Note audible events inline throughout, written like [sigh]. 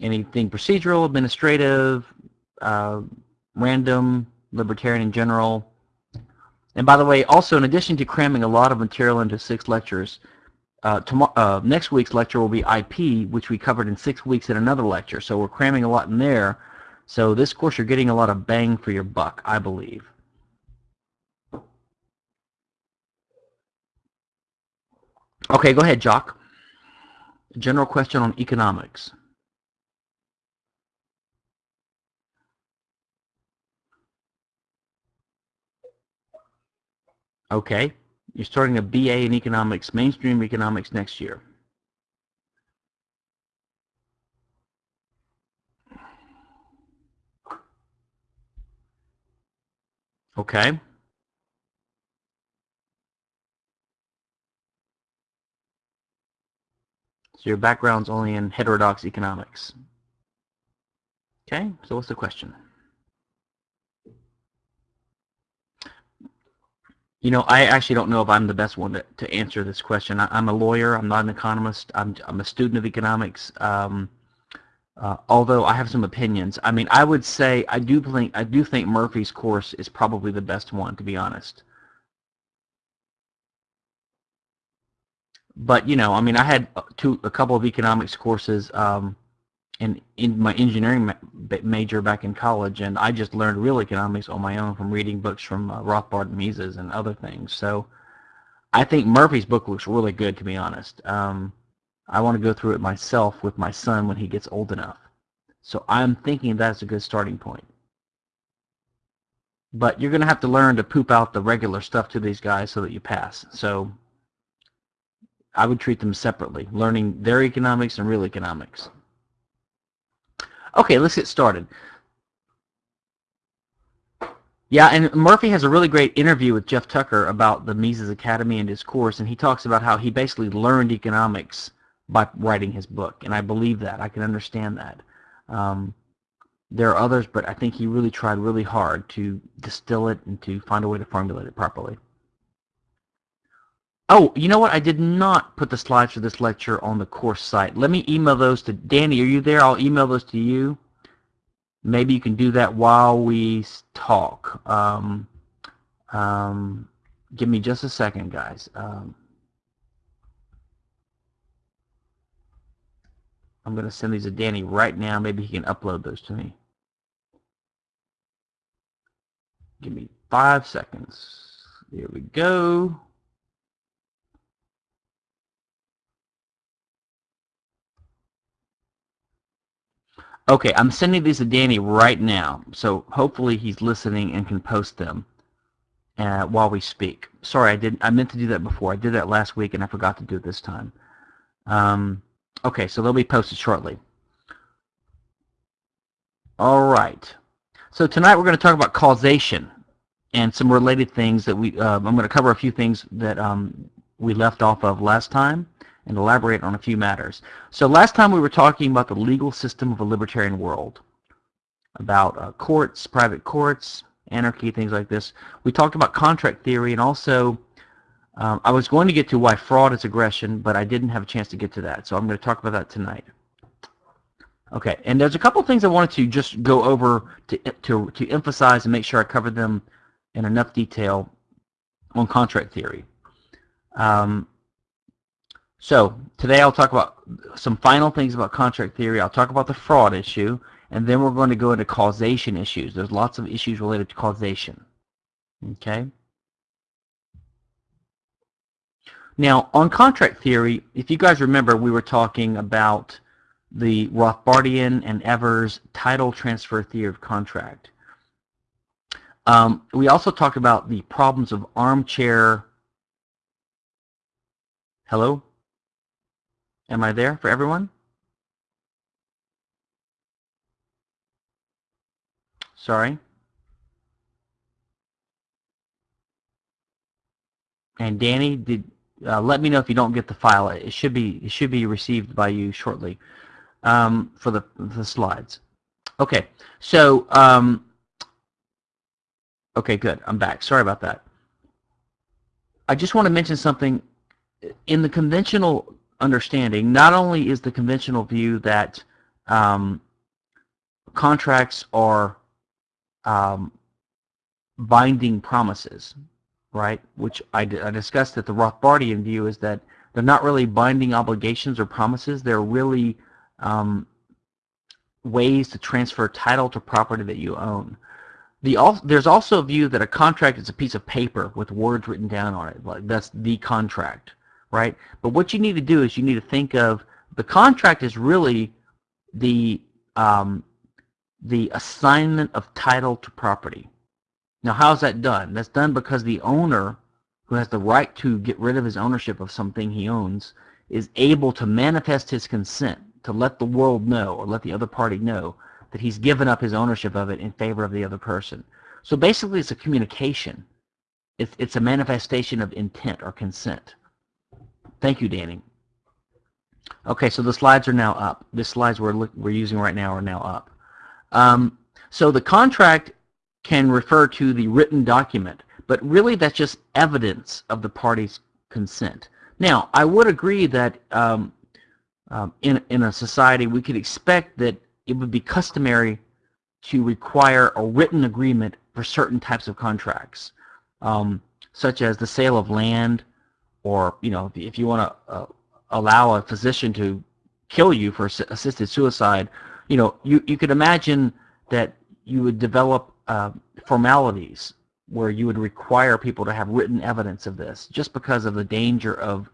anything procedural, administrative, uh, random, libertarian in general. And by the way, also in addition to cramming a lot of material into six lectures, uh, tomorrow, uh, next week's lecture will be IP, which we covered in six weeks in another lecture. So we're cramming a lot in there. So this course, you're getting a lot of bang for your buck, I believe. Okay, go ahead, Jock. General question on economics. Okay, you're starting a BA in economics, mainstream economics next year. Okay. So your background's only in heterodox economics. Okay, so what's the question? You know, I actually don't know if I'm the best one to, to answer this question. I, am a lawyer. I'm not an economist. I'm, I'm a student of economics. Um, uh, although I have some opinions. I mean, I would say I do think I do think Murphy's course is probably the best one, to be honest. But you know, I mean, I had two a couple of economics courses um, in in my engineering ma major back in college, and I just learned real economics on my own from reading books from uh, Rothbard and Mises and other things. So I think Murphy's book looks really good, to be honest. Um, I want to go through it myself with my son when he gets old enough. So I'm thinking that's a good starting point. But you're going to have to learn to poop out the regular stuff to these guys so that you pass. So I would treat them separately, learning their economics and real economics. Okay, let's get started. Yeah, and Murphy has a really great interview with Jeff Tucker about the Mises Academy and his course, and he talks about how he basically learned economics by writing his book, and I believe that. I can understand that. Um, there are others, but I think he really tried really hard to distill it and to find a way to formulate it properly. Oh, you know what? I did not put the slides for this lecture on the course site. Let me email those to Danny. Are you there? I'll email those to you. Maybe you can do that while we talk. Um, um, give me just a second, guys. Um, I'm going to send these to Danny right now. Maybe he can upload those to me. Give me five seconds. Here we go. Okay, I'm sending these to Danny right now, so hopefully he's listening and can post them uh, while we speak. Sorry, I didn't. I meant to do that before. I did that last week, and I forgot to do it this time. Um, okay, so they'll be posted shortly. All right. So tonight we're going to talk about causation and some related things that we. Uh, I'm going to cover a few things that um, we left off of last time and elaborate on a few matters. So last time we were talking about the legal system of a libertarian world, about uh, courts, private courts, anarchy, things like this. We talked about contract theory and also um, I was going to get to why fraud is aggression, but I didn't have a chance to get to that, so I'm going to talk about that tonight. Okay, and there's a couple things I wanted to just go over to, to, to emphasize and make sure I cover them in enough detail on contract theory. Um, so today I'll talk about some final things about contract theory. I'll talk about the fraud issue, and then we're going to go into causation issues. There's lots of issues related to causation. Okay. Now, on contract theory, if you guys remember, we were talking about the Rothbardian and Evers title transfer theory of contract. Um, we also talked about the problems of armchair. Hello? Am I there for everyone? Sorry. And Danny, did uh, let me know if you don't get the file. It should be it should be received by you shortly um, for the the slides. Okay, so um, okay, good. I'm back. Sorry about that. I just want to mention something. In the conventional understanding, not only is the conventional view that um, contracts are um, binding promises, right? Which I, discussed that the Rothbardian view is that they're not really binding obligations or promises. They're really um, ways to transfer title to property that you own. The al there's also a view that a contract is a piece of paper with words written down on it. Like that's the contract, right? But what you need to do is you need to think of the contract is really the um, the assignment of title to property. Now, how's that done? That's done because the owner, who has the right to get rid of his ownership of something he owns, is able to manifest his consent to let the world know or let the other party know that he's given up his ownership of it in favor of the other person. So basically, it's a communication. It's, it's a manifestation of intent or consent. Thank you, Danny. Okay, so the slides are now up. The slides we're, we're using right now are now up. Um, so the contract can refer to the written document, but really that's just evidence of the party's consent. Now, I would agree that um, um, in, in a society we could expect that it would be customary to require a written agreement for certain types of contracts, um, such as the sale of land, or you know, if you want to uh, allow a physician to kill you for assisted suicide, you know, you, you could imagine that you would develop uh, formalities where you would require people to have written evidence of this just because of the danger of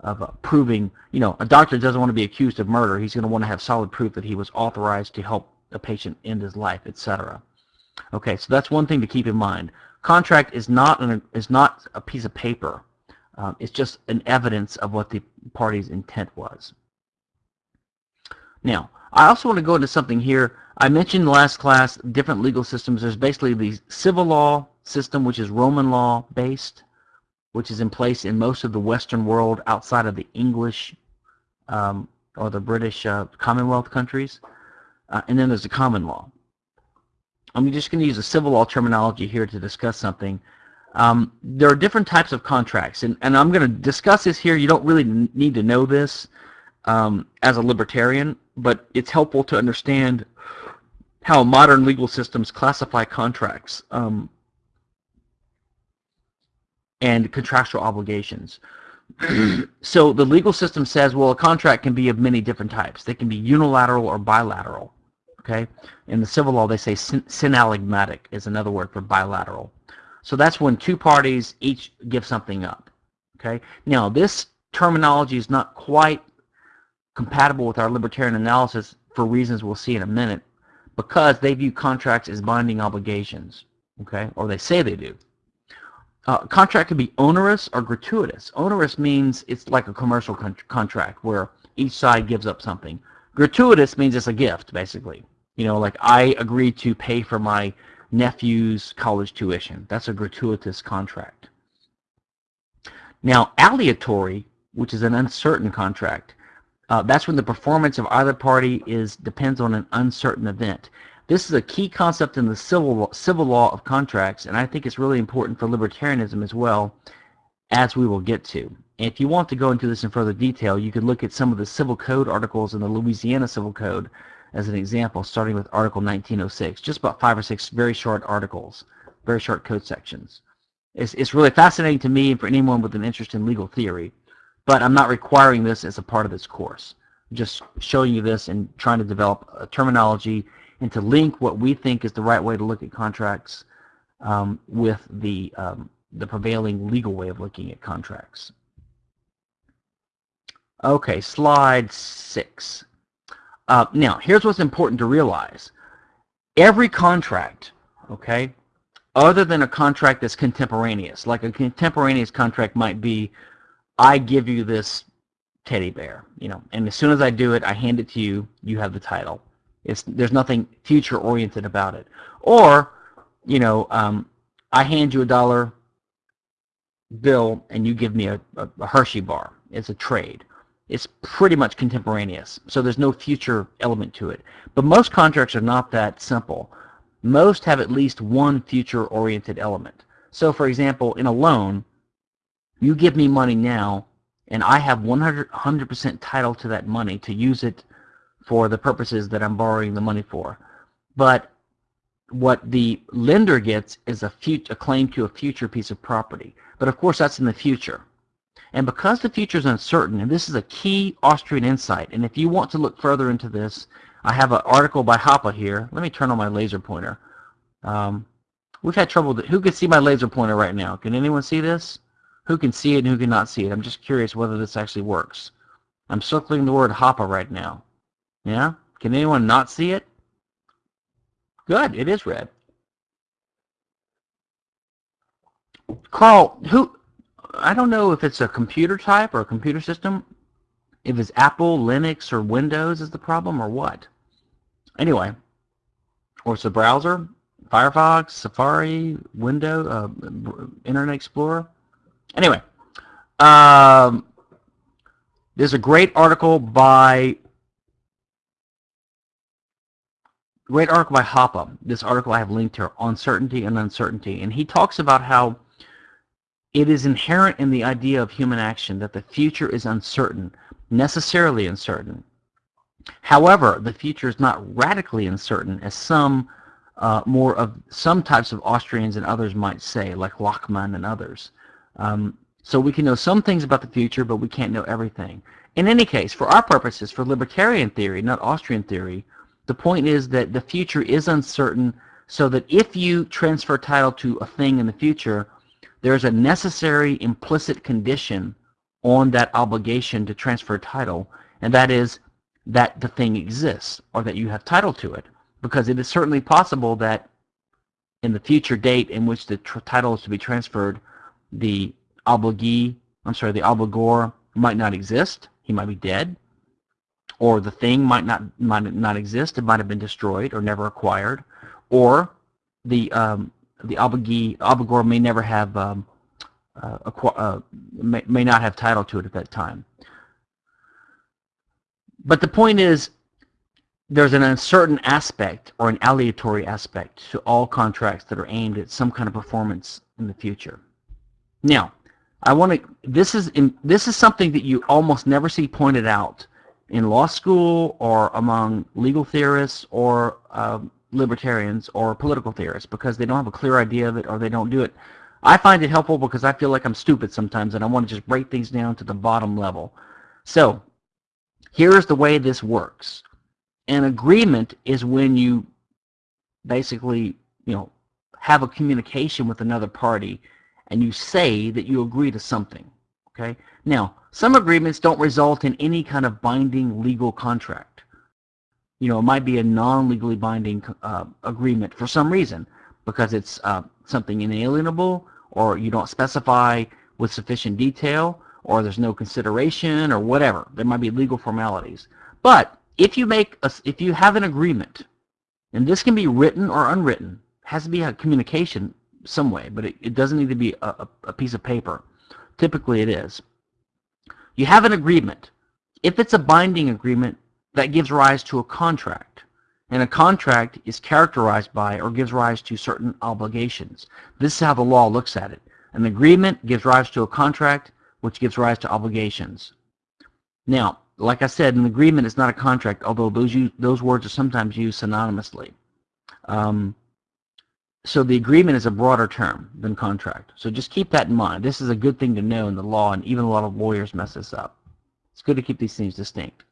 of uh, proving, you know, a doctor doesn't want to be accused of murder. He's going to want to have solid proof that he was authorized to help a patient end his life, etc. Okay, so that's one thing to keep in mind. Contract is not an, is not a piece of paper. Um, it's just an evidence of what the party's intent was. Now, I also want to go into something here. I mentioned last class different legal systems. There's basically the civil law system, which is Roman law based, which is in place in most of the Western world outside of the English um, or the British uh, Commonwealth countries. Uh, and then there's the common law. I'm just going to use the civil law terminology here to discuss something. Um, there are different types of contracts, and, and I'm going to discuss this here. You don't really need to know this um, as a libertarian, but it's helpful to understand how modern legal systems classify contracts um, and contractual obligations. [clears throat] so the legal system says, well, a contract can be of many different types. They can be unilateral or bilateral. Okay. In the civil law, they say synallagmatic is another word for bilateral. So that's when two parties each give something up. Okay. Now this terminology is not quite compatible with our libertarian analysis for reasons we'll see in a minute because they view contracts as binding obligations. Okay, or they say they do. Uh, contract can be onerous or gratuitous. Onerous means it's like a commercial con contract where each side gives up something. Gratuitous means it's a gift, basically. You know, like I agree to pay for my nephew's college tuition. That's a gratuitous contract. Now, aleatory, which is an uncertain contract, uh, that's when the performance of either party is depends on an uncertain event. This is a key concept in the civil civil law of contracts, and I think it's really important for libertarianism as well, as we will get to. And if you want to go into this in further detail, you can look at some of the civil code articles in the Louisiana Civil Code as an example, starting with Article 1906, just about five or six very short articles, very short code sections. It's, it's really fascinating to me and for anyone with an interest in legal theory, but I'm not requiring this as a part of this course. I'm just showing you this and trying to develop a terminology and to link what we think is the right way to look at contracts um, with the, um, the prevailing legal way of looking at contracts. Okay, slide six. Uh, now, here's what's important to realize. Every contract, okay, other than a contract that's contemporaneous, like a contemporaneous contract might be, I give you this teddy bear, you know, and as soon as I do it, I hand it to you, you have the title. It's, there's nothing future-oriented about it. Or, you know, um, I hand you a dollar bill and you give me a, a, a Hershey bar. It's a trade it's pretty much contemporaneous. So there's no future element to it. But most contracts are not that simple. Most have at least one future-oriented element. So for example, in a loan, you give me money now, and I have 100% title to that money to use it for the purposes that I'm borrowing the money for. But what the lender gets is a, a claim to a future piece of property. But of course that's in the future. And because the future is uncertain, and this is a key Austrian insight, and if you want to look further into this, I have an article by Hoppe here. Let me turn on my laser pointer. Um, we've had trouble. Who can see my laser pointer right now? Can anyone see this? Who can see it and who cannot see it? I'm just curious whether this actually works. I'm circling the word Hoppe right now. Yeah? Can anyone not see it? Good, it is red. Carl, who I don't know if it's a computer type or a computer system, if it's Apple, Linux, or Windows is the problem, or what. Anyway, or it's a browser, Firefox, Safari, Window, uh, Internet Explorer. Anyway, um, there's a great article by great article by Hoppe. This article I have linked here On Certainty and Uncertainty, and he talks about how it is inherent in the idea of human action that the future is uncertain, necessarily uncertain. However, the future is not radically uncertain, as some uh, more of some types of Austrians and others might say, like Lachmann and others. Um, so we can know some things about the future, but we can't know everything. In any case, for our purposes, for libertarian theory, not Austrian theory, the point is that the future is uncertain so that if you transfer title to a thing in the future, there's a necessary implicit condition on that obligation to transfer title, and that is that the thing exists or that you have title to it. Because it is certainly possible that in the future date in which the title is to be transferred, the obligee, I'm sorry, the obligor might not exist. He might be dead. Or the thing might not might not exist. It might have been destroyed or never acquired. Or the um, the obligee, obligor may never have um, uh, uh, may, may not have title to it at that time. But the point is, there's an uncertain aspect or an aleatory aspect to all contracts that are aimed at some kind of performance in the future. Now, I want to. This is in, this is something that you almost never see pointed out in law school or among legal theorists or um, libertarians or political theorists because they don't have a clear idea of it or they don't do it. I find it helpful because I feel like I'm stupid sometimes and I want to just break things down to the bottom level. So here's the way this works. An agreement is when you basically, you know, have a communication with another party and you say that you agree to something. Okay? Now, some agreements don't result in any kind of binding legal contract you know, it might be a non-legally binding uh, agreement for some reason because it's uh, something inalienable or you don't specify with sufficient detail or there's no consideration or whatever. There might be legal formalities. But if you make a, if you have an agreement, and this can be written or unwritten, has to be a communication some way, but it, it doesn't need to be a, a piece of paper. Typically it is. You have an agreement. If it's a binding agreement, that gives rise to a contract. And a contract is characterized by or gives rise to certain obligations. This is how the law looks at it. An agreement gives rise to a contract, which gives rise to obligations. Now, like I said, an agreement is not a contract, although those, use, those words are sometimes used synonymously. Um, so the agreement is a broader term than contract. So just keep that in mind. This is a good thing to know in the law, and even a lot of lawyers mess this up. It's good to keep these things distinct.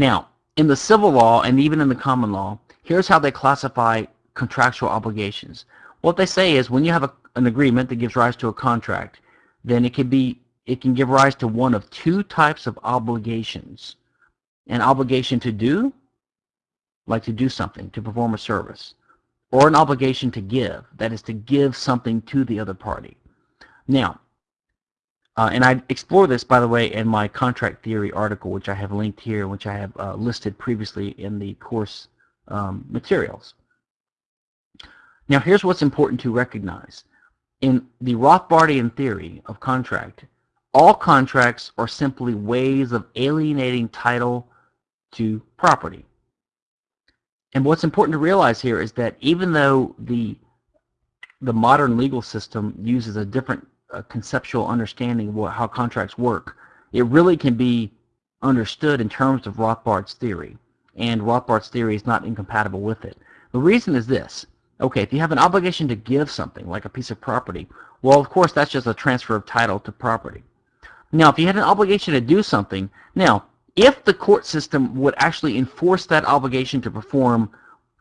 Now, in the civil law and even in the common law, here's how they classify contractual obligations. What they say is when you have a, an agreement that gives rise to a contract, then it can be it can give rise to one of two types of obligations. An obligation to do, like to do something, to perform a service, or an obligation to give, that is to give something to the other party. Now, uh, and I explore this, by the way, in my contract theory article, which I have linked here, which I have uh, listed previously in the course um, materials. Now, here's what's important to recognize. In the Rothbardian theory of contract, all contracts are simply ways of alienating title to property. And what's important to realize here is that even though the the modern legal system uses a different a conceptual understanding of what, how contracts work, it really can be understood in terms of Rothbard's theory, and Rothbard's theory is not incompatible with it. The reason is this. Okay, if you have an obligation to give something, like a piece of property, well, of course, that's just a transfer of title to property. Now, if you had an obligation to do something, now, if the court system would actually enforce that obligation to perform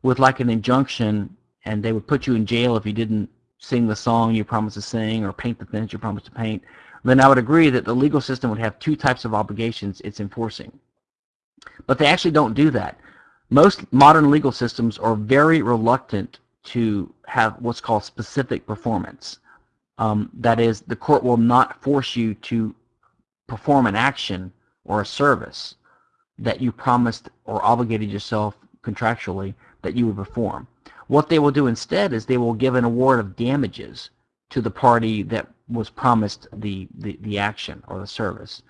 with like an injunction, and they would put you in jail if you didn't sing the song you promised to sing or paint the fence you promised to paint, then I would agree that the legal system would have two types of obligations it's enforcing. But they actually don't do that. Most modern legal systems are very reluctant to have what's called specific performance. Um, that is, the court will not force you to perform an action or a service that you promised or obligated yourself contractually that you would perform. What they will do instead is they will give an award of damages to the party that was promised the, the, the action or the service.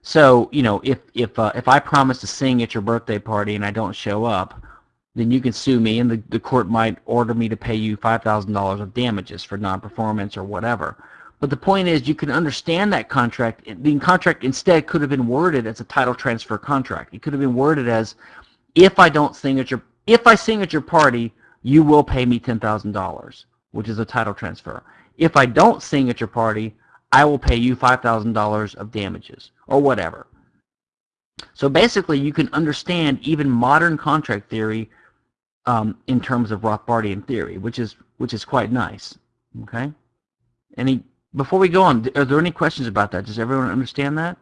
So, you know, if, if, uh, if I promise to sing at your birthday party and I don't show up, then you can sue me and the, the court might order me to pay you $5,000 of damages for non-performance or whatever. But the point is you can understand that contract. The contract instead could have been worded as a title transfer contract. It could have been worded as if I don't sing at your if I sing at your party, you will pay me $10,000, which is a title transfer. If I don't sing at your party, I will pay you $5,000 of damages or whatever. So basically, you can understand even modern contract theory um, in terms of Rothbardian theory, which is which is quite nice. Okay. Any before we go on, are there any questions about that? Does everyone understand that?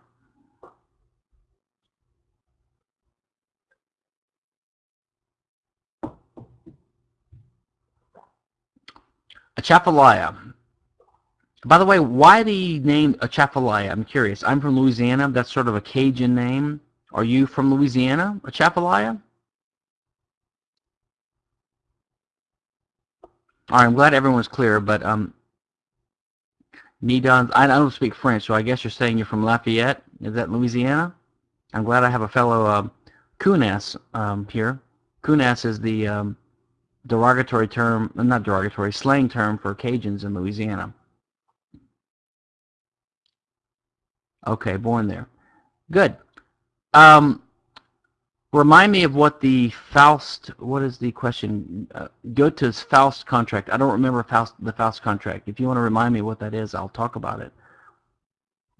Atchafalaya. By the way, why the name Atchafalaya? I'm curious. I'm from Louisiana. That's sort of a Cajun name. Are you from Louisiana, Atchafalaya? All right, I'm glad everyone's clear, but um, Nidon, I don't speak French, so I guess you're saying you're from Lafayette. Is that Louisiana? I'm glad I have a fellow uh, coonass um, here. coonass is the um, derogatory term, not derogatory, slang term for Cajuns in Louisiana. Okay, born there. Good. Um, remind me of what the Faust, what is the question? Uh, Goethe's Faust contract. I don't remember Faust, the Faust contract. If you want to remind me what that is, I'll talk about it.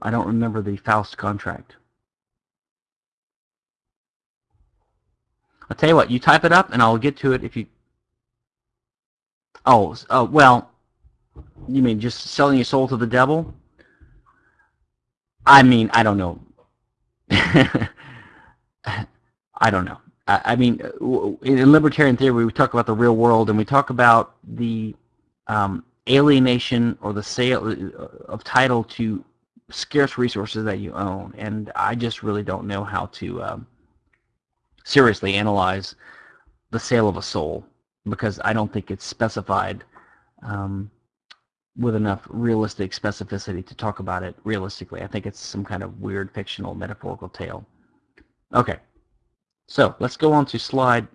I don't remember the Faust contract. I'll tell you what, you type it up and I'll get to it if you... Oh, uh, well, you mean just selling your soul to the devil? I mean, I don't know. [laughs] I don't know. I, I, mean, in libertarian theory, we talk about the real world, and we talk about the um, alienation or the sale uh, of title to scarce resources that you own. And I just really don't know how to um, seriously analyze the sale of a soul because I don't think it's specified um, with enough realistic specificity to talk about it realistically. I think it's some kind of weird fictional metaphorical tale. Okay, so let's go on to slide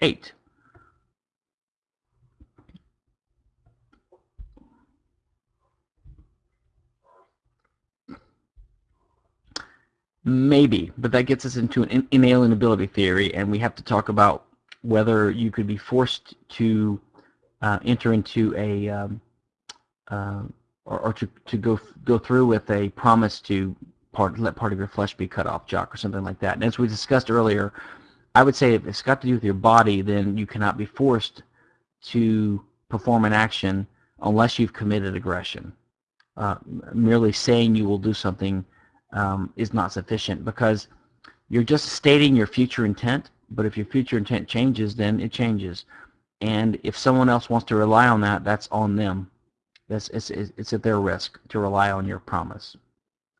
8. Maybe, but that gets us into an inalienability theory, and we have to talk about whether you could be forced to uh, enter into a um, uh, or, or, to, to go go through with a promise to part let part of your flesh be cut off, Jock, or something like that. And as we discussed earlier, I would say if it's got to do with your body, then you cannot be forced to perform an action unless you've committed aggression. Uh, merely saying you will do something um, is not sufficient because you're just stating your future intent, but if your future intent changes, then it changes. And if someone else wants to rely on that, that's on them. That's, it's, it's at their risk to rely on your promise.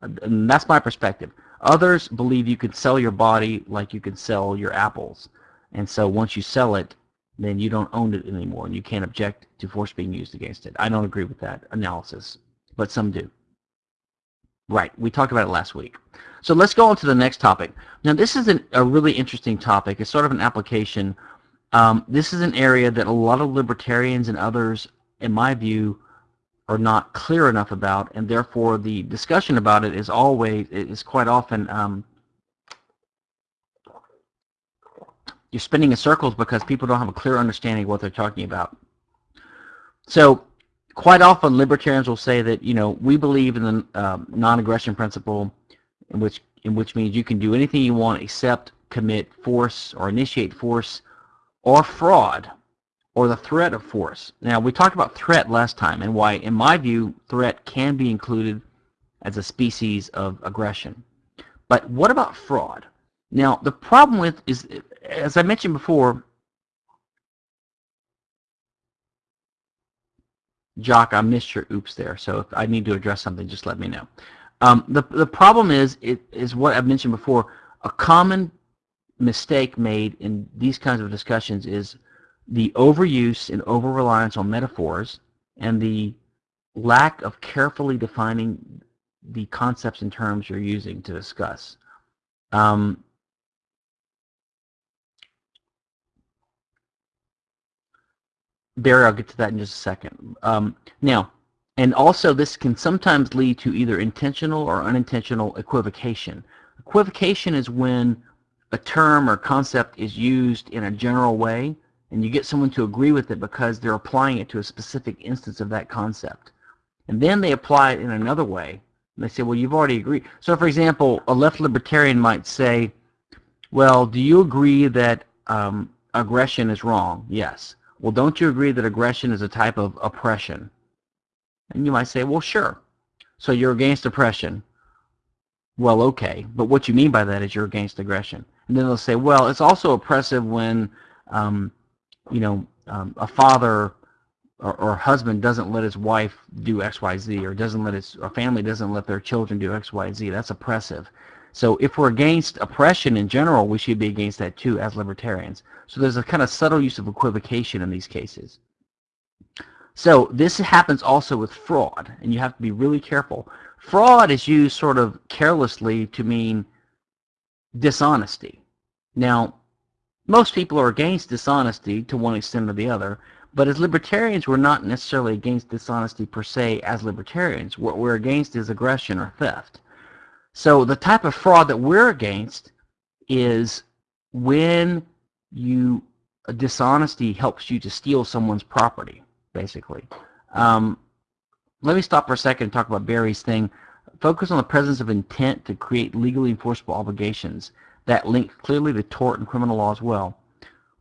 And that's my perspective. Others believe you can sell your body like you can sell your apples. And so once you sell it, then you don't own it anymore and you can't object to force being used against it. I don't agree with that analysis, but some do. Right, we talked about it last week. So let's go on to the next topic. Now this is an, a really interesting topic. It's sort of an application. Um, this is an area that a lot of libertarians and others, in my view, are not clear enough about, and therefore the discussion about it is always, is quite often, um, you're spinning in circles because people don't have a clear understanding of what they're talking about. So quite often libertarians will say that you know we believe in the um, non-aggression principle, in which in which means you can do anything you want except commit force or initiate force or fraud or the threat of force. Now we talked about threat last time and why in my view threat can be included as a species of aggression. But what about fraud? Now the problem with is as I mentioned before Jock, I missed your oops there, so if I need to address something, just let me know. Um, the, the problem is, it is what I've mentioned before, a common mistake made in these kinds of discussions is the overuse and over-reliance on metaphors and the lack of carefully defining the concepts and terms you're using to discuss. Um, Barry, I'll get to that in just a second. Um, now, and also this can sometimes lead to either intentional or unintentional equivocation. Equivocation is when a term or concept is used in a general way and you get someone to agree with it because they're applying it to a specific instance of that concept. And then they apply it in another way. And they say, well, you've already agreed. So, for example, a left libertarian might say, well, do you agree that um, aggression is wrong? Yes. Well, don't you agree that aggression is a type of oppression? And you might say, well, sure. So you're against oppression. Well, okay. But what you mean by that is you're against aggression. And then they'll say, well, it's also oppressive when, um, you know, um, a father or, or husband doesn't let his wife do X, Y, Z, or doesn't let his, or family doesn't let their children do X, Y, Z. That's oppressive. So if we're against oppression in general, we should be against that too as libertarians. So there's a kind of subtle use of equivocation in these cases. So this happens also with fraud, and you have to be really careful. Fraud is used sort of carelessly to mean dishonesty. Now, most people are against dishonesty to one extent or the other, but as libertarians, we're not necessarily against dishonesty per se as libertarians. What we're against is aggression or theft. So the type of fraud that we're against is when you dishonesty helps you to steal someone's property, basically. Um, let me stop for a second and talk about Barry's thing. Focus on the presence of intent to create legally enforceable obligations that link clearly to tort and criminal law as well.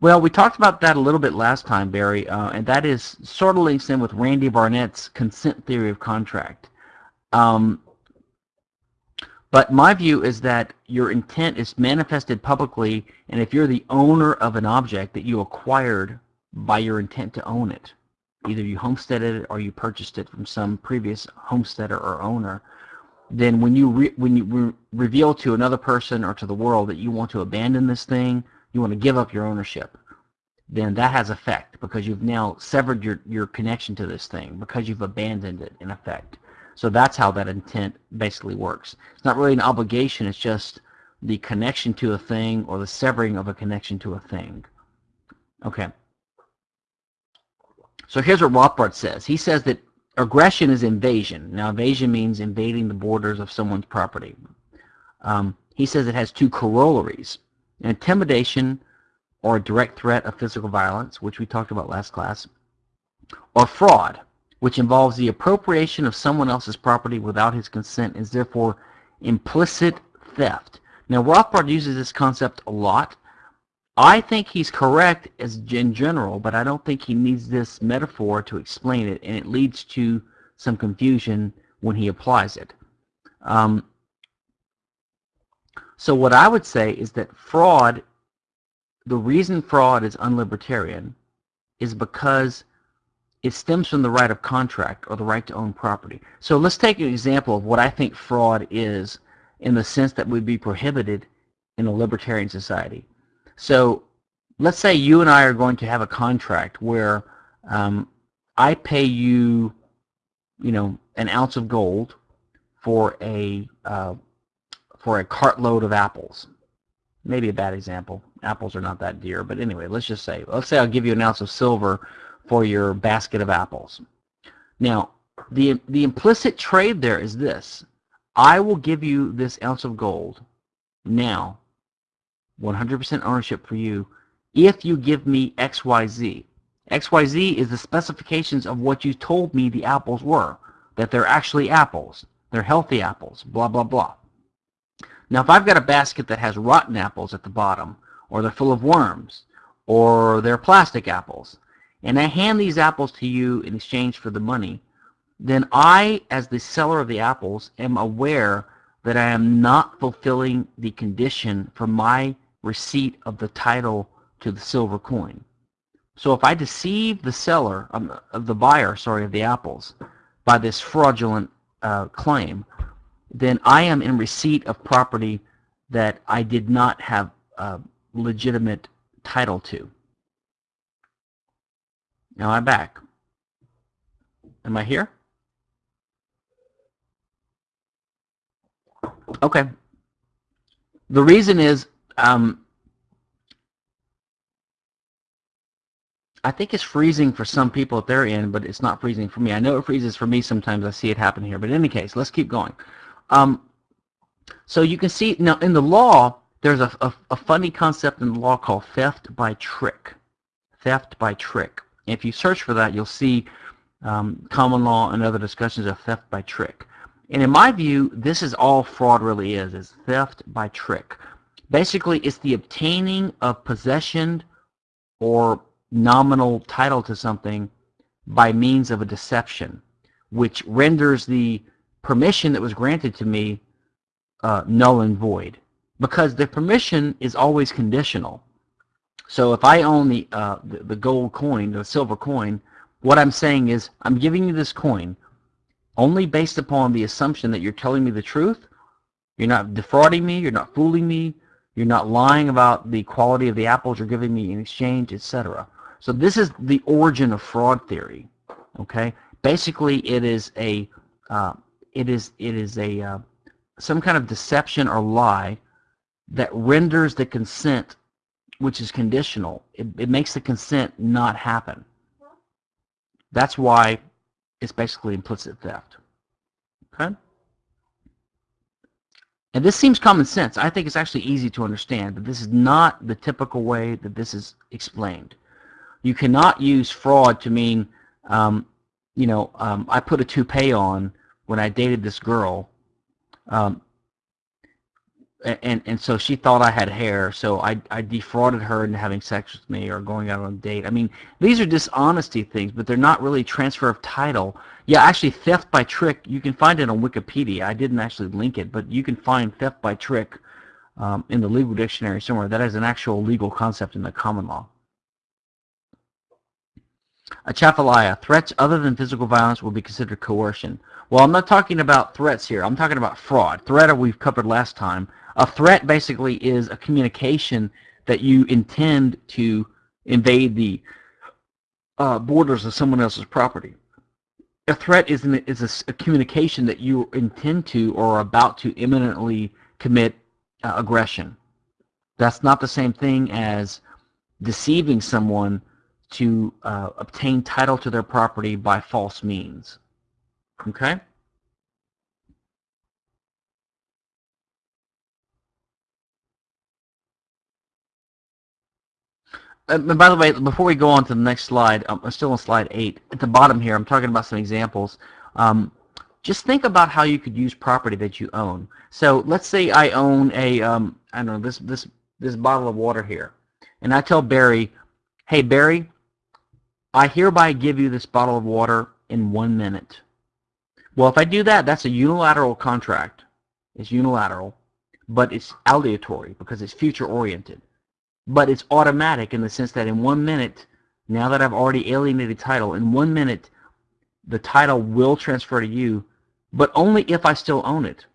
Well, we talked about that a little bit last time, Barry, uh, and that is sort of links in with Randy Barnett's consent theory of contract. Um, but my view is that your intent is manifested publicly, and if you're the owner of an object that you acquired by your intent to own it, either you homesteaded it or you purchased it from some previous homesteader or owner, then when you when you re reveal to another person or to the world that you want to abandon this thing, you want to give up your ownership, then that has effect because you've now severed your, your connection to this thing because you've abandoned it in effect. So that's how that intent basically works. It's not really an obligation, it's just the connection to a thing or the severing of a connection to a thing. Okay. So here's what Rothbard says. He says that aggression is invasion. Now invasion means invading the borders of someone's property. Um, he says it has two corollaries. Intimidation or a direct threat of physical violence, which we talked about last class, or fraud, which involves the appropriation of someone else's property without his consent is therefore implicit theft. Now Rothbard uses this concept a lot. I think he's correct as in general, but I don't think he needs this metaphor to explain it, and it leads to some confusion when he applies it. Um, so what I would say is that fraud, the reason fraud is unlibertarian is because it stems from the right of contract or the right to own property. So let's take an example of what I think fraud is in the sense that would be prohibited in a libertarian society. So let's say you and I are going to have a contract where um, I pay you, you know, an ounce of gold for a uh, for a cartload of apples. Maybe a bad example. Apples are not that dear, but anyway, let's just say, let's say I'll give you an ounce of silver for your basket of apples. Now, the, the implicit trade there is this. I will give you this ounce of gold now, 100% ownership for you, if you give me XYZ. XYZ is the specifications of what you told me the apples were, that they're actually apples. They're healthy apples, blah, blah, blah. Now, if I've got a basket that has rotten apples at the bottom, or they're full of worms, or they're plastic apples, and I hand these apples to you in exchange for the money, then I, as the seller of the apples, am aware that I am not fulfilling the condition for my receipt of the title to the silver coin. So if I deceive the seller, um, of the buyer, sorry, of the apples, by this fraudulent uh, claim, then I am in receipt of property that I did not have a legitimate title to. Now I'm back. Am I here? Okay. The reason is um, I think it's freezing for some people at their end, but it's not freezing for me. I know it freezes for me sometimes. I see it happen here. But in any case, let's keep going. Um, so you can see now in the law, there's a, a, a, funny concept in the law called theft by trick. Theft by trick. If you search for that, you'll see um, common law and other discussions of theft by trick. And in my view, this is all fraud really is, is theft by trick. Basically, it's the obtaining of possession or nominal title to something by means of a deception, which renders the permission that was granted to me uh, null and void. Because the permission is always conditional. So if I own the, uh, the, the gold coin, the silver coin, what I'm saying is I'm giving you this coin only based upon the assumption that you're telling me the truth. You're not defrauding me. You're not fooling me. You're not lying about the quality of the apples you're giving me in exchange, etc. So this is the origin of fraud theory. Okay, basically it is a uh, it is it is a uh, some kind of deception or lie that renders the consent, which is conditional. It, it makes the consent not happen. That's why it's basically implicit theft. Okay. And this seems common sense. I think it's actually easy to understand, but this is not the typical way that this is explained you cannot use fraud to mean, um, you know, um, I put a toupee on when I dated this girl, um, and and so she thought I had hair, so I I defrauded her into having sex with me or going out on a date. I mean, these are dishonesty things, but they're not really transfer of title. Yeah, actually, theft by trick. You can find it on Wikipedia. I didn't actually link it, but you can find theft by trick um, in the legal dictionary somewhere. That is an actual legal concept in the common law. Atchafalaya, threats other than physical violence will be considered coercion. Well, I'm not talking about threats here. I'm talking about fraud. Threat we've covered last time. A threat basically is a communication that you intend to invade the uh, borders of someone else's property. A threat is, an, is a, a, communication that you intend to or are about to imminently commit uh, aggression. That's not the same thing as deceiving someone to uh, obtain title to their property by false means. Okay? And by the way, before we go on to the next slide, um, I'm still on slide 8. At the bottom here, I'm talking about some examples. Um, just think about how you could use property that you own. So let's say I own a, um, I don't know, this, this, this bottle of water here. And I tell Barry, hey, Barry, I hereby give you this bottle of water in one minute. Well, if I do that, that's a unilateral contract. It's unilateral, but it's aleatory because it's future-oriented. But it's automatic in the sense that in one minute, now that I've already alienated title, in one minute, the title will transfer to you, but only if I still own it.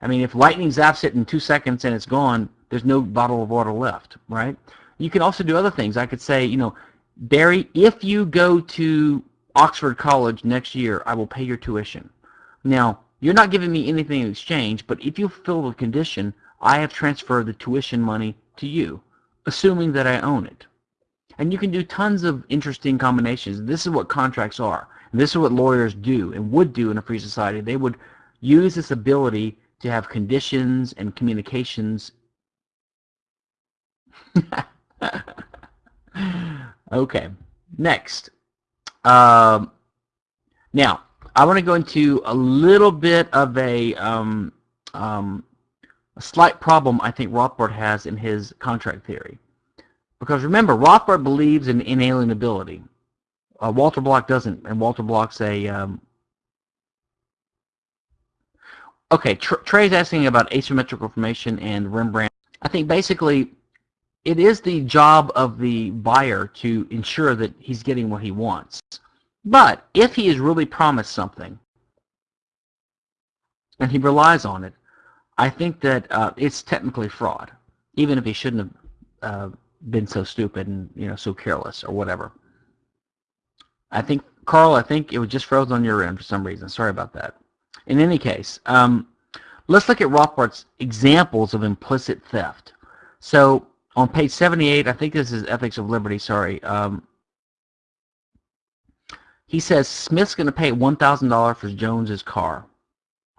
I mean, if lightning zaps it in two seconds and it's gone, there's no bottle of water left, right? You can also do other things. I could say, you know, Barry, if you go to Oxford College next year, I will pay your tuition. Now, you're not giving me anything in exchange, but if you fulfill the condition, I have transferred the tuition money to you, assuming that I own it. And you can do tons of interesting combinations. This is what contracts are. And This is what lawyers do and would do in a free society. They would use this ability to have conditions and communications [laughs] Okay, next. Um, now, I want to go into a little bit of a, um, um, a slight problem I think Rothbard has in his contract theory. Because remember, Rothbard believes in inalienability. Uh, Walter Block doesn't, and Walter Block's a... Um, okay, Tr Trey's asking about asymmetrical formation and Rembrandt. I think basically it is the job of the buyer to ensure that he's getting what he wants. But if he has really promised something and he relies on it, I think that uh, it's technically fraud, even if he shouldn't have uh, been so stupid and you know so careless or whatever. I think Carl, I think it was just froze on your end for some reason. Sorry about that. In any case, um, let's look at Rothbard's examples of implicit theft. So on page 78, I think this is Ethics of Liberty, sorry. Um, he says Smith's going to pay $1,000 for Jones's car.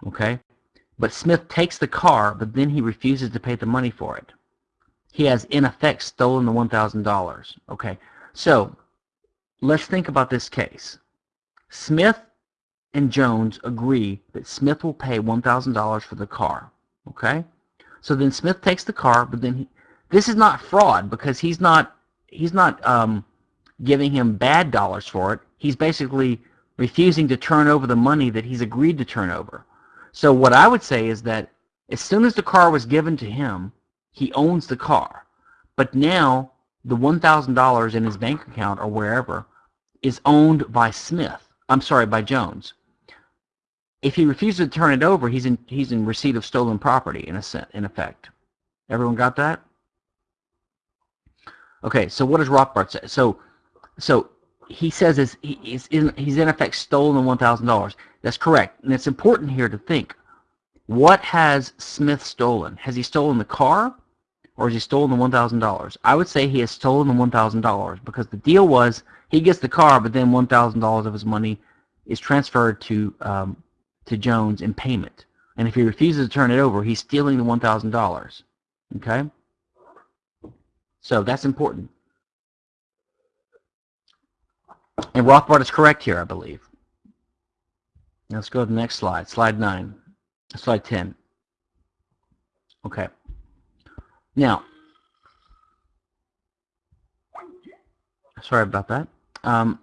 Okay? But Smith takes the car, but then he refuses to pay the money for it. He has, in effect, stolen the $1,000. Okay? So, let's think about this case. Smith and Jones agree that Smith will pay $1,000 for the car. Okay? So then Smith takes the car, but then he, this is not fraud because he's not he's not um, giving him bad dollars for it. He's basically refusing to turn over the money that he's agreed to turn over. So what I would say is that as soon as the car was given to him, he owns the car. But now the $1,000 in his bank account or wherever is owned by Smith. I'm sorry, by Jones. If he refuses to turn it over, he's in he's in receipt of stolen property in a in effect. Everyone got that? Okay, so what does Rothbard say? So, so he says is he's in, he's in effect stolen one thousand dollars. That's correct, and it's important here to think: what has Smith stolen? Has he stolen the car, or has he stolen the one thousand dollars? I would say he has stolen the one thousand dollars because the deal was he gets the car, but then one thousand dollars of his money is transferred to um, to Jones in payment. And if he refuses to turn it over, he's stealing the one thousand dollars. Okay. So that's important. And Rothbard is correct here, I believe. Let's go to the next slide, slide 9, slide 10. Okay. Now, sorry about that. Um,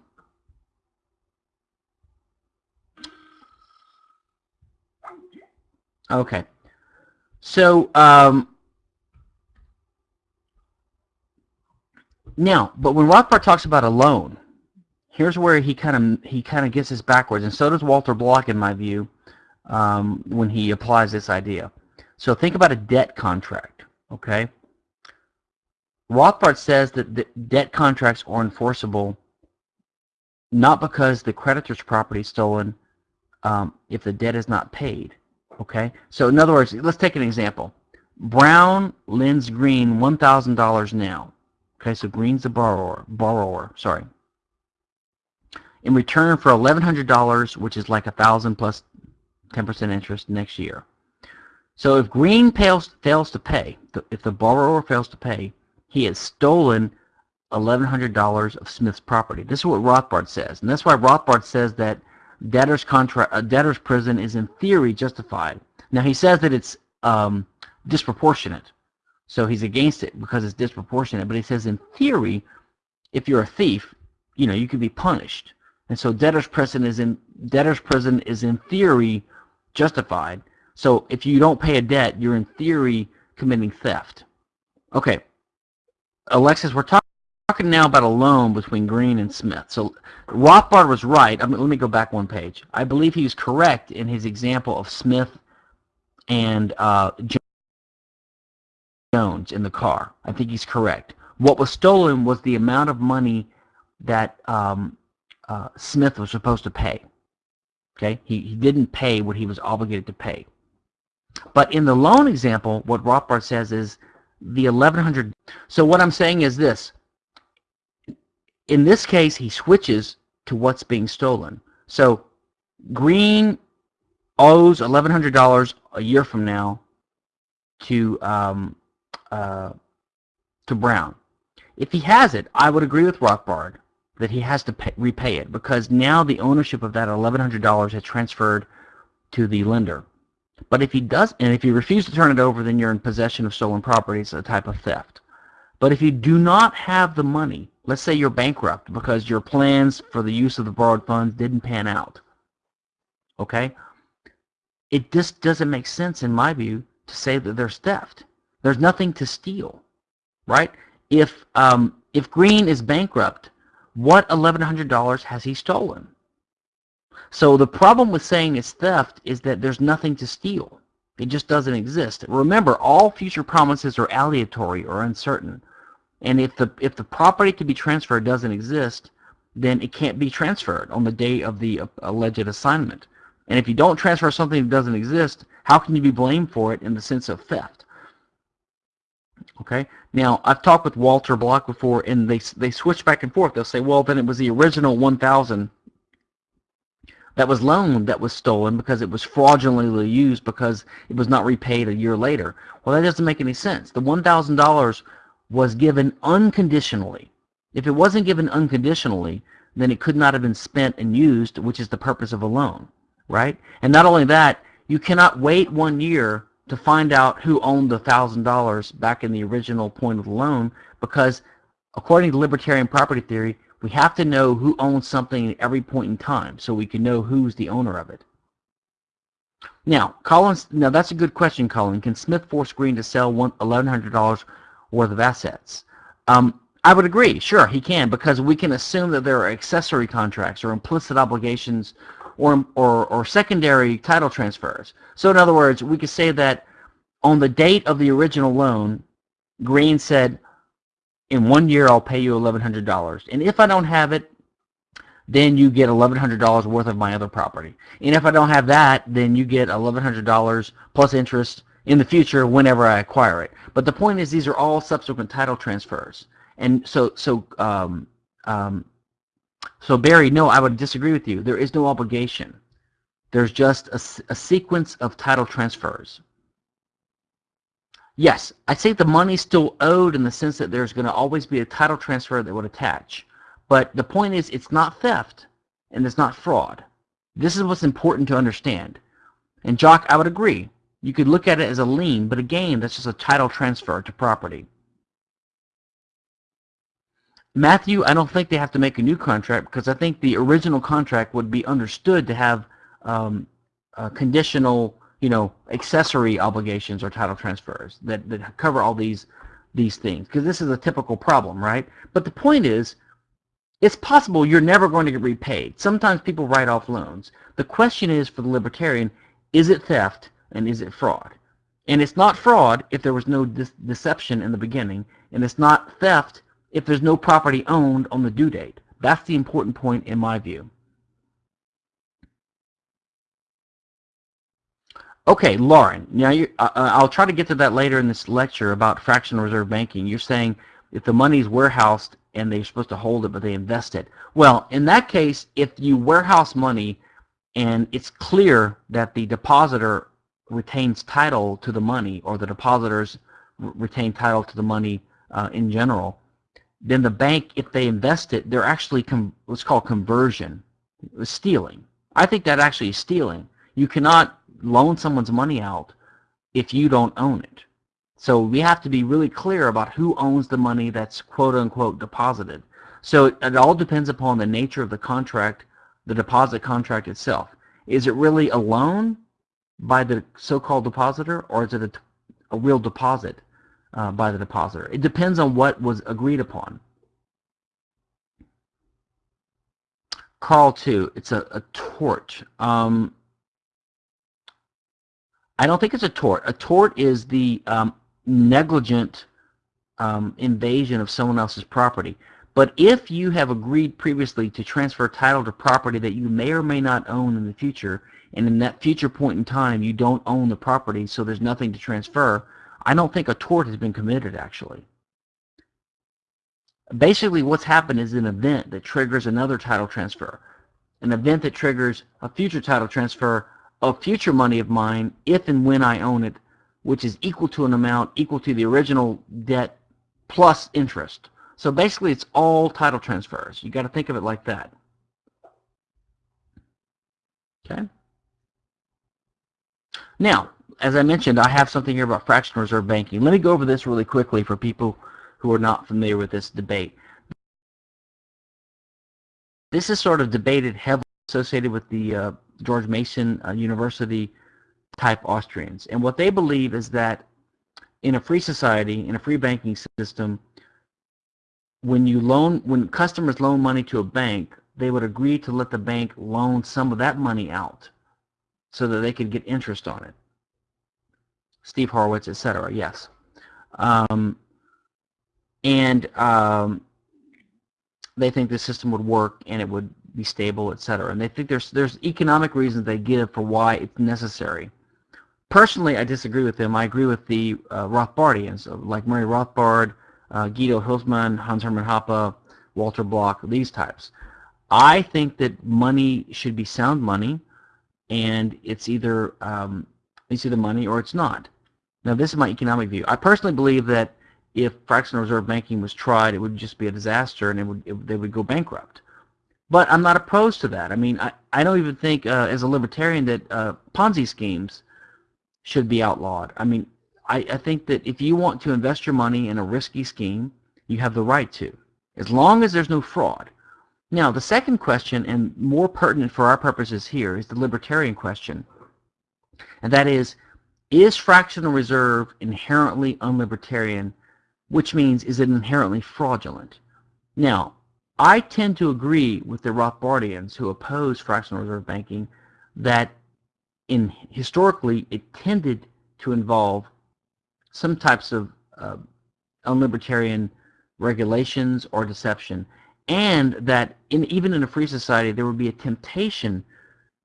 okay. So, um, Now, but when Rothbard talks about a loan, here's where he kind of he kind of gets this backwards, and so does Walter Block, in my view, um, when he applies this idea. So think about a debt contract, okay? Rothbard says that debt contracts are enforceable not because the creditor's property is stolen um, if the debt is not paid, okay? So in other words, let's take an example. Brown lends Green $1,000 now. Okay, so Green's the borrower, borrower, sorry. In return for $1,100, which is like a thousand plus 10% interest next year. So if Green fails, fails to pay, if the borrower fails to pay, he has stolen $1,100 of Smith's property. This is what Rothbard says, and that's why Rothbard says that debtor's contract, a debtor's prison is in theory justified. Now he says that it's um, disproportionate. So he's against it because it's disproportionate. But he says in theory, if you're a thief, you know, you could be punished. And so debtor's prison is in debtor's prison is in theory justified. So if you don't pay a debt, you're in theory committing theft. Okay. Alexis, we're talk talking now about a loan between Green and Smith. So Rothbard was right. I mean, let me go back one page. I believe he was correct in his example of Smith and uh, Jones in the car. I think he's correct. What was stolen was the amount of money that um, uh, Smith was supposed to pay. Okay, he, he didn't pay what he was obligated to pay. But in the loan example, what Rothbard says is the 1100. So what I'm saying is this. In this case, he switches to what's being stolen. So Green owes $1,100 a year from now to um, uh, to Brown. if he has it, I would agree with Rothbard that he has to pay, repay it because now the ownership of that $1,100 has transferred to the lender. But if he does, and if you refuse to turn it over, then you're in possession of stolen property. It's a type of theft. But if you do not have the money, let's say you're bankrupt because your plans for the use of the borrowed funds didn't pan out, okay? It just doesn't make sense, in my view, to say that there's theft. There's nothing to steal, right? If um, if Green is bankrupt, what $1,100 has he stolen? So the problem with saying it's theft is that there's nothing to steal. It just doesn't exist. Remember, all future promises are aleatory or uncertain. And if the if the property to be transferred doesn't exist, then it can't be transferred on the day of the uh, alleged assignment. And if you don't transfer something that doesn't exist, how can you be blamed for it in the sense of theft? Okay. Now I've talked with Walter Block before, and they they switch back and forth. They'll say, well, then it was the original 1,000 that was loaned that was stolen because it was fraudulently used because it was not repaid a year later. Well, that doesn't make any sense. The $1,000 was given unconditionally. If it wasn't given unconditionally, then it could not have been spent and used, which is the purpose of a loan, right? And not only that, you cannot wait one year to find out who owned the $1,000 back in the original point of the loan because according to libertarian property theory, we have to know who owns something at every point in time so we can know who's the owner of it. Now, Collins, now that's a good question, Colin. Can Smith force Green to sell $1,100 worth of assets? Um, I would agree. Sure, he can because we can assume that there are accessory contracts or implicit obligations or, or, or secondary title transfers. So in other words, we could say that on the date of the original loan, Green said, in one year I'll pay you $1,100. And if I don't have it, then you get $1,100 worth of my other property. And if I don't have that, then you get $1,100 plus interest in the future whenever I acquire it. But the point is these are all subsequent title transfers. And so, so um, um, so Barry, no, I would disagree with you. There is no obligation. There's just a, a sequence of title transfers. Yes, I say the money's still owed in the sense that there's going to always be a title transfer that would attach. But the point is it's not theft and it's not fraud. This is what's important to understand. And Jock, I would agree. You could look at it as a lien, but again, that's just a title transfer to property. Matthew, I don't think they have to make a new contract because I think the original contract would be understood to have um, conditional, you know, accessory obligations or title transfers that, that cover all these these things because this is a typical problem, right? But the point is, it's possible you're never going to get repaid. Sometimes people write off loans. The question is for the libertarian, is it theft and is it fraud? And it's not fraud if there was no de deception in the beginning, and it's not theft if there's no property owned on the due date. That's the important point in my view. Okay, Lauren, now you, uh, uh, I'll try to get to that later in this lecture about fractional reserve banking. You're saying if the money is warehoused and they're supposed to hold it but they invest it. Well, in that case, if you warehouse money and it's clear that the depositor retains title to the money or the depositors retain title to the money uh, in general, then the bank, if they invest it, they're actually what's called conversion, stealing. I think that actually is stealing. You cannot loan someone's money out if you don't own it. So we have to be really clear about who owns the money that's quote unquote deposited. So it, it all depends upon the nature of the contract, the deposit contract itself. Is it really a loan by the so-called depositor or is it a, a real deposit? Uh, by the depositor. It depends on what was agreed upon. Carl 2, it's a, a tort. Um, I don't think it's a tort. A tort is the um, negligent um, invasion of someone else's property. But if you have agreed previously to transfer title to property that you may or may not own in the future, and in that future point in time you don't own the property, so there's nothing to transfer, I don't think a tort has been committed, actually. Basically, what's happened is an event that triggers another title transfer, an event that triggers a future title transfer of future money of mine if and when I own it, which is equal to an amount equal to the original debt plus interest. So basically, it's all title transfers. You got to think of it like that. Okay. Now, as I mentioned, I have something here about fractional reserve banking. Let me go over this really quickly for people who are not familiar with this debate. This is sort of debated heavily associated with the uh, George Mason uh, University type Austrians. And what they believe is that in a free society, in a free banking system, when you loan, when customers loan money to a bank, they would agree to let the bank loan some of that money out so that they could get interest on it. Steve Horwitz, etc. Yes. Um, and um, they think the system would work and it would be stable, etc. And they think there's there's economic reasons they give for why it's necessary. Personally, I disagree with them. I agree with the uh, Rothbardians, like Murray Rothbard, uh, Guido Hülsmann, Hans-Hermann Hoppe, Walter Block, these types. I think that money should be sound money, and it's either um, it's either money or it's not. Now, this is my economic view. I personally believe that if fractional reserve banking was tried, it would just be a disaster, and it would it, they would go bankrupt. But I'm not opposed to that. I mean, I, I don't even think, uh, as a libertarian, that uh, Ponzi schemes should be outlawed. I mean, I, I think that if you want to invest your money in a risky scheme, you have the right to, as long as there's no fraud. Now, the second question, and more pertinent for our purposes here, is the libertarian question. And that is, is fractional reserve inherently unlibertarian, which means is it inherently fraudulent? Now, I tend to agree with the Rothbardians who oppose fractional reserve banking that in historically it tended to involve some types of uh, unlibertarian regulations or deception and that in, even in a free society there would be a temptation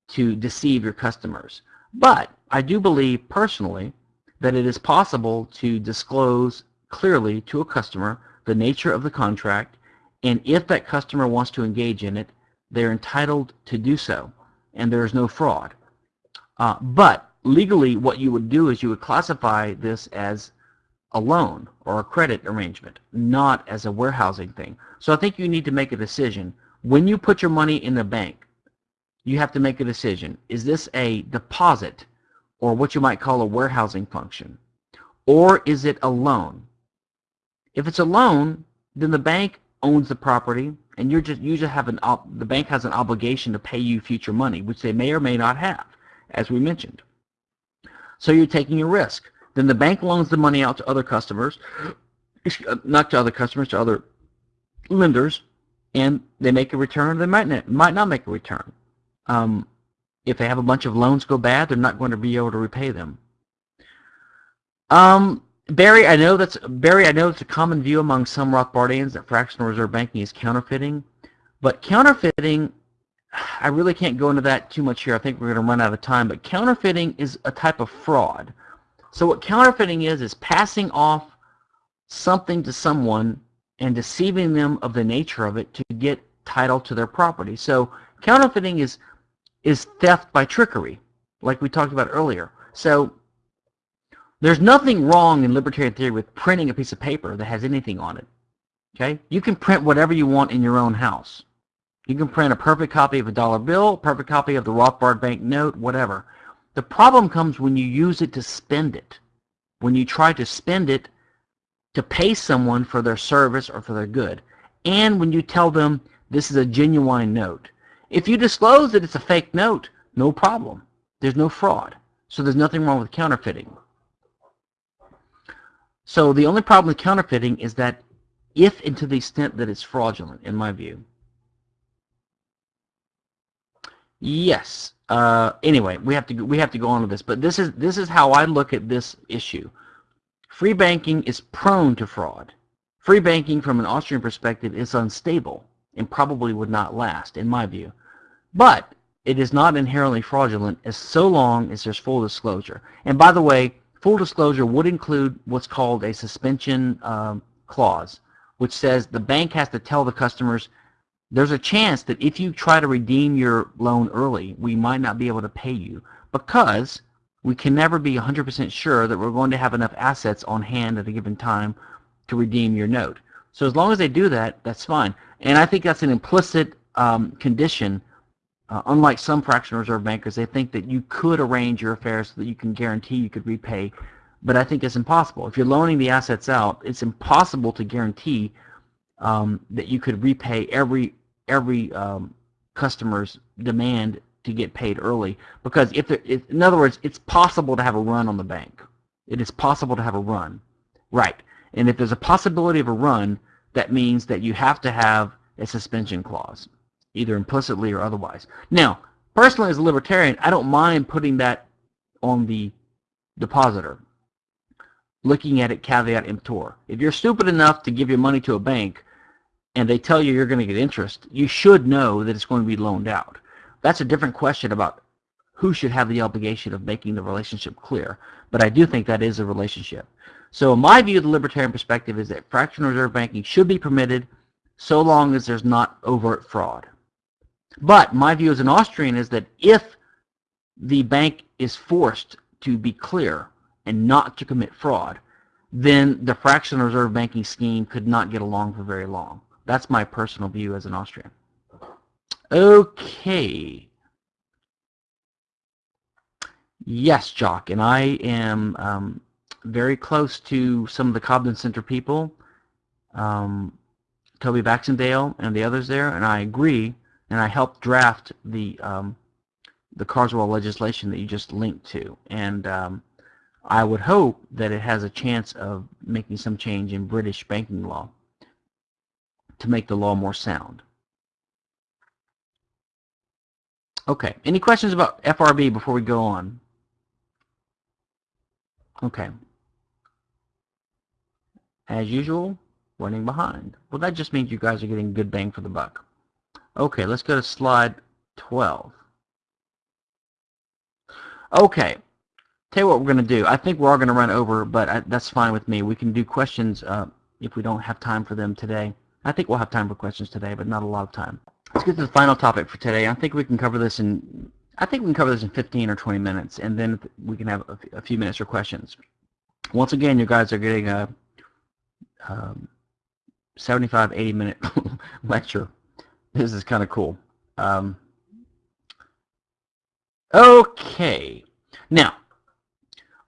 to deceive your customers. But I do believe personally that it is possible to disclose clearly to a customer the nature of the contract and if that customer wants to engage in it, they're entitled to do so, and there is no fraud. Uh, but legally, what you would do is you would classify this as a loan or a credit arrangement, not as a warehousing thing. So I think you need to make a decision. When you put your money in the bank, you have to make a decision. Is this a deposit or what you might call a warehousing function? Or is it a loan? If it's a loan, then the bank owns the property, and you're just you just have an the bank has an obligation to pay you future money, which they may or may not have, as we mentioned. So you're taking a risk. Then the bank loans the money out to other customers, uh, not to other customers, to other lenders, and they make a return. They might not, might not make a return. Um, if they have a bunch of loans go bad, they're not going to be able to repay them. Um, Barry, I know that's Barry. I know it's a common view among some Rothbardians that fractional reserve banking is counterfeiting, but counterfeiting, I really can't go into that too much here. I think we're going to run out of time. But counterfeiting is a type of fraud. So what counterfeiting is is passing off something to someone and deceiving them of the nature of it to get title to their property. So counterfeiting is is theft by trickery, like we talked about earlier. So there's nothing wrong in libertarian theory with printing a piece of paper that has anything on it. Okay? You can print whatever you want in your own house. You can print a perfect copy of a dollar bill, a perfect copy of the Rothbard bank note, whatever. The problem comes when you use it to spend it. When you try to spend it to pay someone for their service or for their good. And when you tell them this is a genuine note. If you disclose that it's a fake note, no problem. There's no fraud. So there's nothing wrong with counterfeiting. So the only problem with counterfeiting is that if and to the extent that it's fraudulent, in my view. Yes. Uh, anyway, we have to we have to go on with this, but this is this is how I look at this issue. Free banking is prone to fraud. Free banking, from an Austrian perspective, is unstable and probably would not last, in my view. But it is not inherently fraudulent as so long as there's full disclosure. And by the way, full disclosure would include what's called a suspension um, clause, which says the bank has to tell the customers there's a chance that if you try to redeem your loan early, we might not be able to pay you because we can never be 100% sure that we're going to have enough assets on hand at a given time to redeem your note. So as long as they do that, that's fine. And I think that's an implicit um, condition. Uh, unlike some fractional reserve bankers, they think that you could arrange your affairs so that you can guarantee you could repay. But I think it's impossible. If you're loaning the assets out, it's impossible to guarantee um, that you could repay every every um, customer's demand to get paid early. Because if, there, if, in other words, it's possible to have a run on the bank. It is possible to have a run, right? And if there's a possibility of a run, that means that you have to have a suspension clause, either implicitly or otherwise. Now, personally as a libertarian, I don't mind putting that on the depositor, looking at it caveat emptor. If you're stupid enough to give your money to a bank and they tell you you're going to get interest, you should know that it's going to be loaned out. That's a different question about who should have the obligation of making the relationship clear. But I do think that is a relationship. So in my view the libertarian perspective is that fractional reserve banking should be permitted so long as there's not overt fraud. But my view as an Austrian is that if the bank is forced to be clear and not to commit fraud, then the fractional reserve banking scheme could not get along for very long. That's my personal view as an Austrian. Okay. Yes, Jock, and I am um, very close to some of the Cobden Center people, um, Toby Baxendale and the others there, and I agree, and I helped draft the um, the Carswell legislation that you just linked to, and um, I would hope that it has a chance of making some change in British banking law to make the law more sound. Okay, any questions about FRB before we go on? Okay as usual, running behind. Well, that just means you guys are getting good bang for the buck. Okay, let's go to slide 12. Okay, tell you what we're going to do. I think we're all going to run over, but I, that's fine with me. We can do questions uh, if we don't have time for them today. I think we'll have time for questions today, but not a lot of time. Let's get to the final topic for today. I think we can cover this in I think we can cover this in 15 or 20 minutes, and then we can have a, a few minutes for questions. Once again, you guys are getting a um, 75, 80 minute [laughs] lecture. This is kind of cool. Um, okay. Now,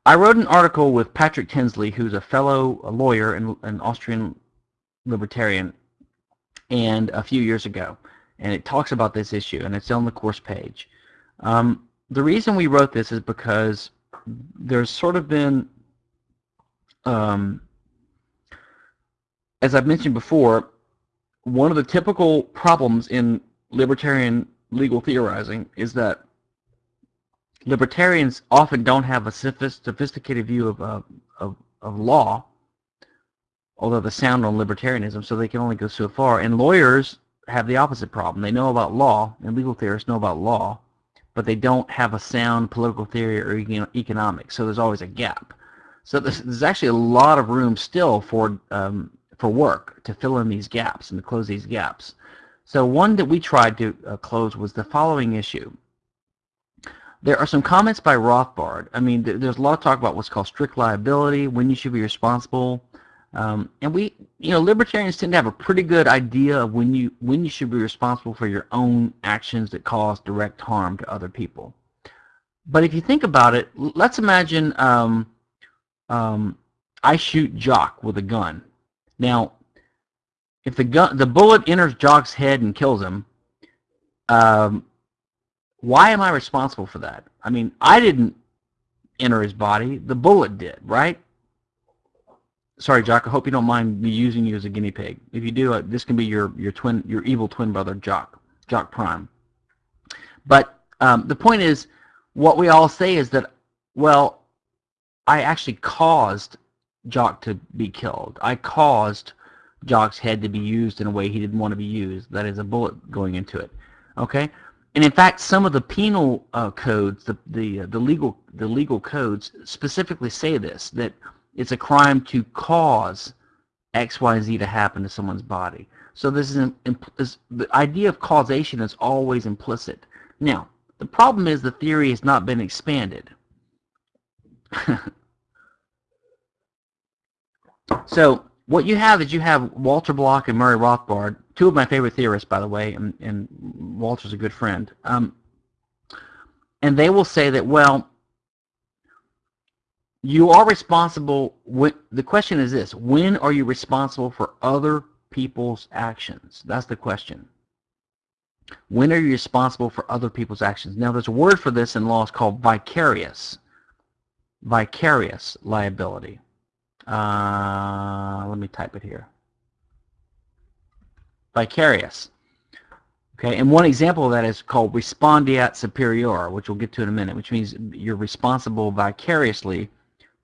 I wrote an article with Patrick Tinsley, who's a fellow a lawyer and an Austrian libertarian, and a few years ago, and it talks about this issue, and it's on the course page. Um, the reason we wrote this is because there's sort of been um, as I've mentioned before, one of the typical problems in libertarian legal theorizing is that libertarians often don't have a sophisticated view of, uh, of, of law, although the sound on libertarianism, so they can only go so far. And lawyers have the opposite problem. They know about law, and legal theorists know about law, but they don't have a sound political theory or economics, so there's always a gap. So there's, there's actually a lot of room still for um, for work to fill in these gaps and to close these gaps. So one that we tried to uh, close was the following issue. There are some comments by Rothbard. I mean, th there's a lot of talk about what's called strict liability, when you should be responsible. Um, and we, you know, libertarians tend to have a pretty good idea of when you when you should be responsible for your own actions that cause direct harm to other people. But if you think about it, let's imagine um, um, I shoot Jock with a gun. Now, if the gun, the bullet enters Jock's head and kills him, um, why am I responsible for that? I mean, I didn't enter his body. The bullet did, right? Sorry, Jock. I hope you don't mind me using you as a guinea pig. If you do, uh, this can be your your twin, your evil twin brother, Jock, Jock Prime. But um, the point is, what we all say is that, well, I actually caused Jock to be killed. I caused Jock's head to be used in a way he didn't want to be used. That is a bullet going into it. Okay, and in fact, some of the penal uh, codes, the the uh, the legal the legal codes specifically say this that it's a crime to cause X Y Z to happen to someone's body. So this is, an, is the idea of causation is always implicit. Now, the problem is the theory has not been expanded. [laughs] So what you have is you have Walter Block and Murray Rothbard, two of my favorite theorists, by the way, and, and Walter's a good friend. Um, and they will say that, well, you are responsible. When, the question is this: When are you responsible for other people's actions? That's the question. When are you responsible for other people's actions? Now, there's a word for this in law. It's called vicarious. Vicarious liability. Uh, let me type it here. Vicarious. Okay, and one example of that is called respondeat superior, which we'll get to in a minute, which means you're responsible vicariously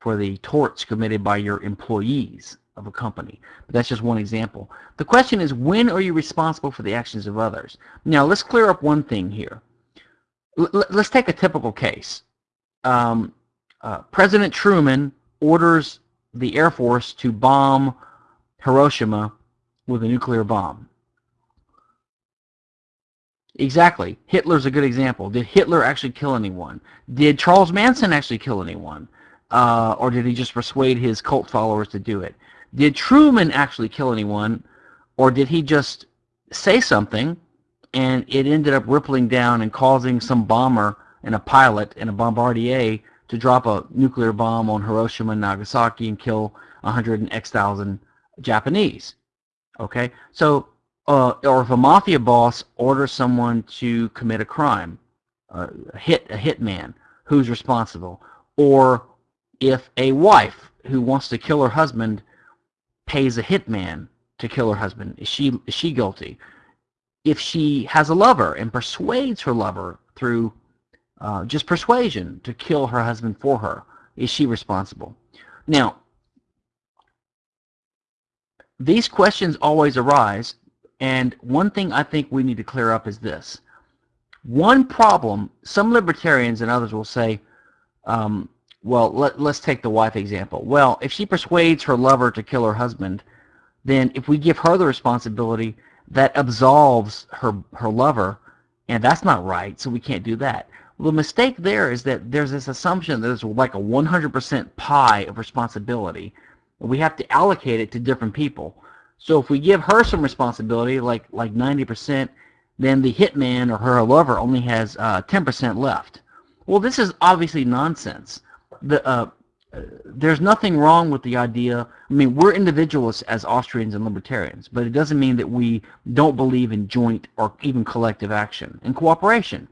for the torts committed by your employees of a company. But that's just one example. The question is, when are you responsible for the actions of others? Now, let's clear up one thing here. L let's take a typical case. Um, uh, President Truman orders the Air Force to bomb Hiroshima with a nuclear bomb. Exactly. Hitler's a good example. Did Hitler actually kill anyone? Did Charles Manson actually kill anyone? Uh, or did he just persuade his cult followers to do it? Did Truman actually kill anyone? Or did he just say something and it ended up rippling down and causing some bomber and a pilot and a bombardier to drop a nuclear bomb on Hiroshima and Nagasaki and kill 100 and X thousand Japanese. Okay, so uh, or if a mafia boss orders someone to commit a crime, uh, hit a hitman, who's responsible? Or if a wife who wants to kill her husband pays a hitman to kill her husband, is she is she guilty? If she has a lover and persuades her lover through uh, just persuasion to kill her husband for her. Is she responsible? Now, these questions always arise, and one thing I think we need to clear up is this. One problem, some libertarians and others will say, um, well, let, let's take the wife example. Well, if she persuades her lover to kill her husband, then if we give her the responsibility, that absolves her, her lover, and that's not right, so we can't do that. The mistake there is that there's this assumption that there's like a 100% pie of responsibility. We have to allocate it to different people. So if we give her some responsibility, like like 90%, then the hitman or her lover only has 10% uh, left. Well, this is obviously nonsense. The uh, there's nothing wrong with the idea. I mean, we're individualists as Austrians and libertarians, but it doesn't mean that we don't believe in joint or even collective action and cooperation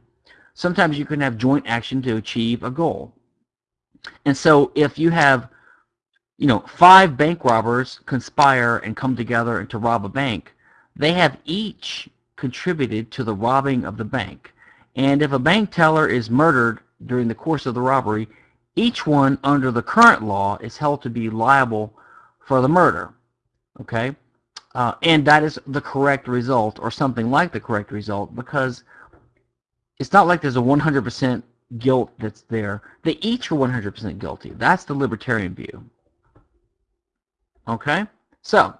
sometimes you can have joint action to achieve a goal. And so if you have, you know, five bank robbers conspire and come together to rob a bank, they have each contributed to the robbing of the bank. And if a bank teller is murdered during the course of the robbery, each one under the current law is held to be liable for the murder. Okay? Uh, and that is the correct result or something like the correct result because it's not like there's a 100% guilt that's there. They each are 100% guilty. That's the libertarian view. Okay? So,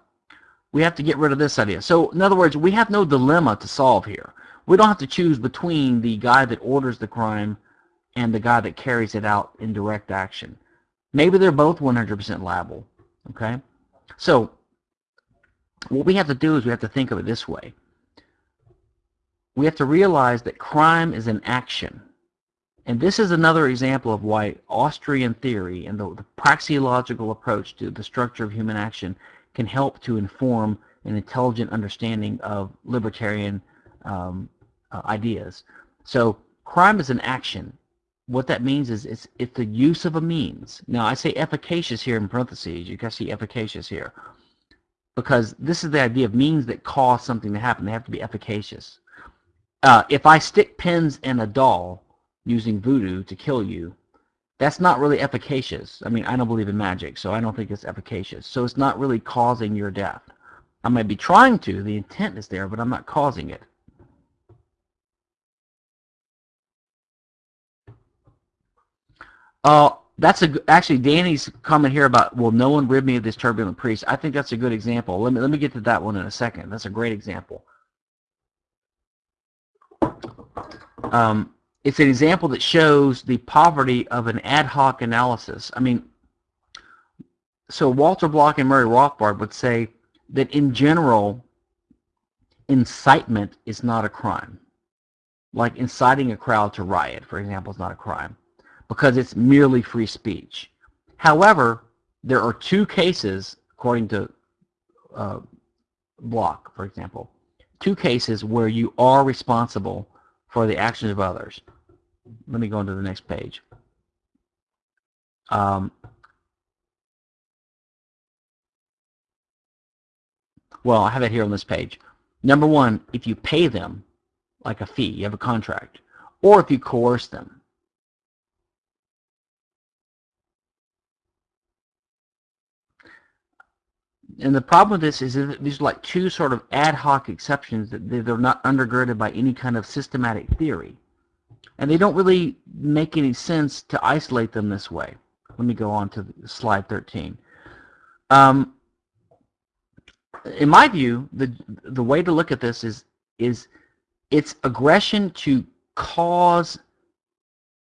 we have to get rid of this idea. So, in other words, we have no dilemma to solve here. We don't have to choose between the guy that orders the crime and the guy that carries it out in direct action. Maybe they're both 100% liable. Okay? So, what we have to do is we have to think of it this way we have to realize that crime is an action. And this is another example of why Austrian theory and the, the praxeological approach to the structure of human action can help to inform an intelligent understanding of libertarian um, uh, ideas. So crime is an action. What that means is it's, it's the use of a means. Now I say efficacious here in parentheses. You can see efficacious here. Because this is the idea of means that cause something to happen. They have to be efficacious uh, if I stick pins in a doll using voodoo to kill you, that's not really efficacious. I mean, I don't believe in magic, so I don't think it's efficacious. So it's not really causing your death. I might be trying to, the intent is there, but I'm not causing it. Uh, that's a actually Danny's comment here about will no one rid me of this turbulent priest. I think that's a good example. Let me let me get to that one in a second. That's a great example. Um, it's an example that shows the poverty of an ad hoc analysis. I mean, so Walter Block and Murray Rothbard would say that in general, incitement is not a crime. Like inciting a crowd to riot, for example, is not a crime because it's merely free speech. However, there are two cases, according to uh, Block, for example, two cases where you are responsible for the actions of others. Let me go into the next page. Um, well, I have it here on this page. Number one, if you pay them like a fee, you have a contract, or if you coerce them. And the problem with this is that these are like two sort of ad hoc exceptions that they're not undergirded by any kind of systematic theory. And they don't really make any sense to isolate them this way. Let me go on to slide 13. Um, in my view, the the way to look at this is is it's aggression to cause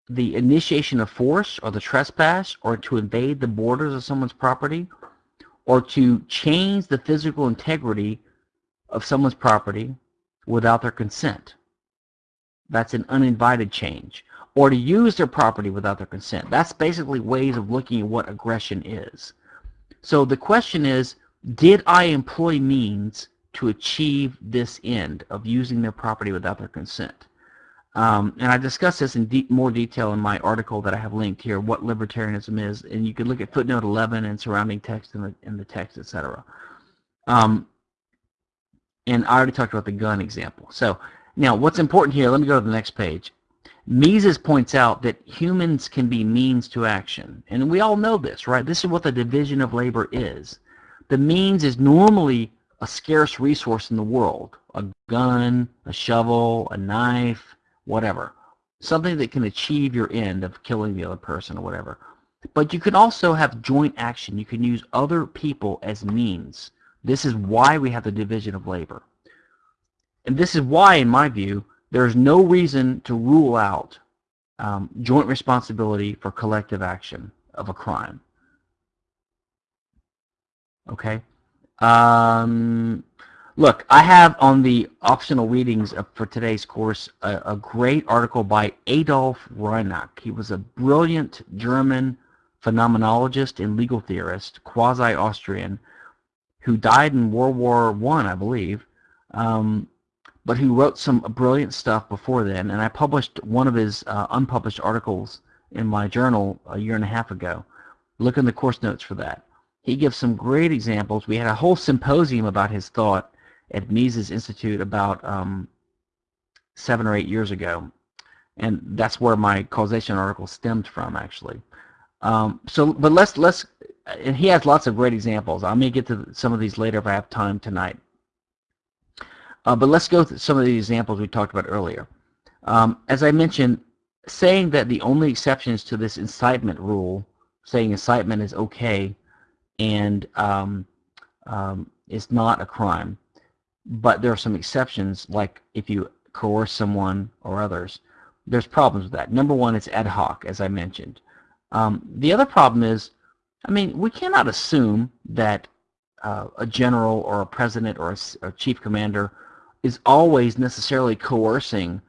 the initiation of force or the trespass or to invade the borders of someone's property or to change the physical integrity of someone's property without their consent. That's an uninvited change. Or to use their property without their consent. That's basically ways of looking at what aggression is. So the question is, did I employ means to achieve this end of using their property without their consent? Um, and I discuss this in de more detail in my article that I have linked here, What Libertarianism Is, and you can look at footnote 11 and surrounding text in the, in the text, etc. Um, and I already talked about the gun example. So now what's important here, let me go to the next page. Mises points out that humans can be means to action. And we all know this, right? This is what the division of labor is. The means is normally a scarce resource in the world. A gun, a shovel, a knife, whatever. Something that can achieve your end of killing the other person or whatever. But you can also have joint action. You can use other people as means. This is why we have the division of labor. And this is why, in my view, there's no reason to rule out um, joint responsibility for collective action of a crime. Okay? Um, Look, I have on the optional readings for today's course a, a great article by Adolf Reinach. He was a brilliant German phenomenologist and legal theorist, quasi-Austrian, who died in World War I, I believe, um, but who wrote some brilliant stuff before then. And I published one of his uh, unpublished articles in my journal a year and a half ago. Look in the course notes for that. He gives some great examples. We had a whole symposium about his thought at Mises Institute about um, seven or eight years ago. And that's where my causation article stemmed from, actually. Um, so, but let's, let's, and he has lots of great examples. I may get to some of these later if I have time tonight. Uh, but let's go through some of the examples we talked about earlier. Um, as I mentioned, saying that the only exceptions to this incitement rule, saying incitement is okay and um, um, is not a crime, but there are some exceptions, like if you coerce someone or others. There's problems with that. Number one, it's ad hoc, as I mentioned. Um, the other problem is, I mean, we cannot assume that uh, a general or a president or a, a, chief commander is always necessarily coercing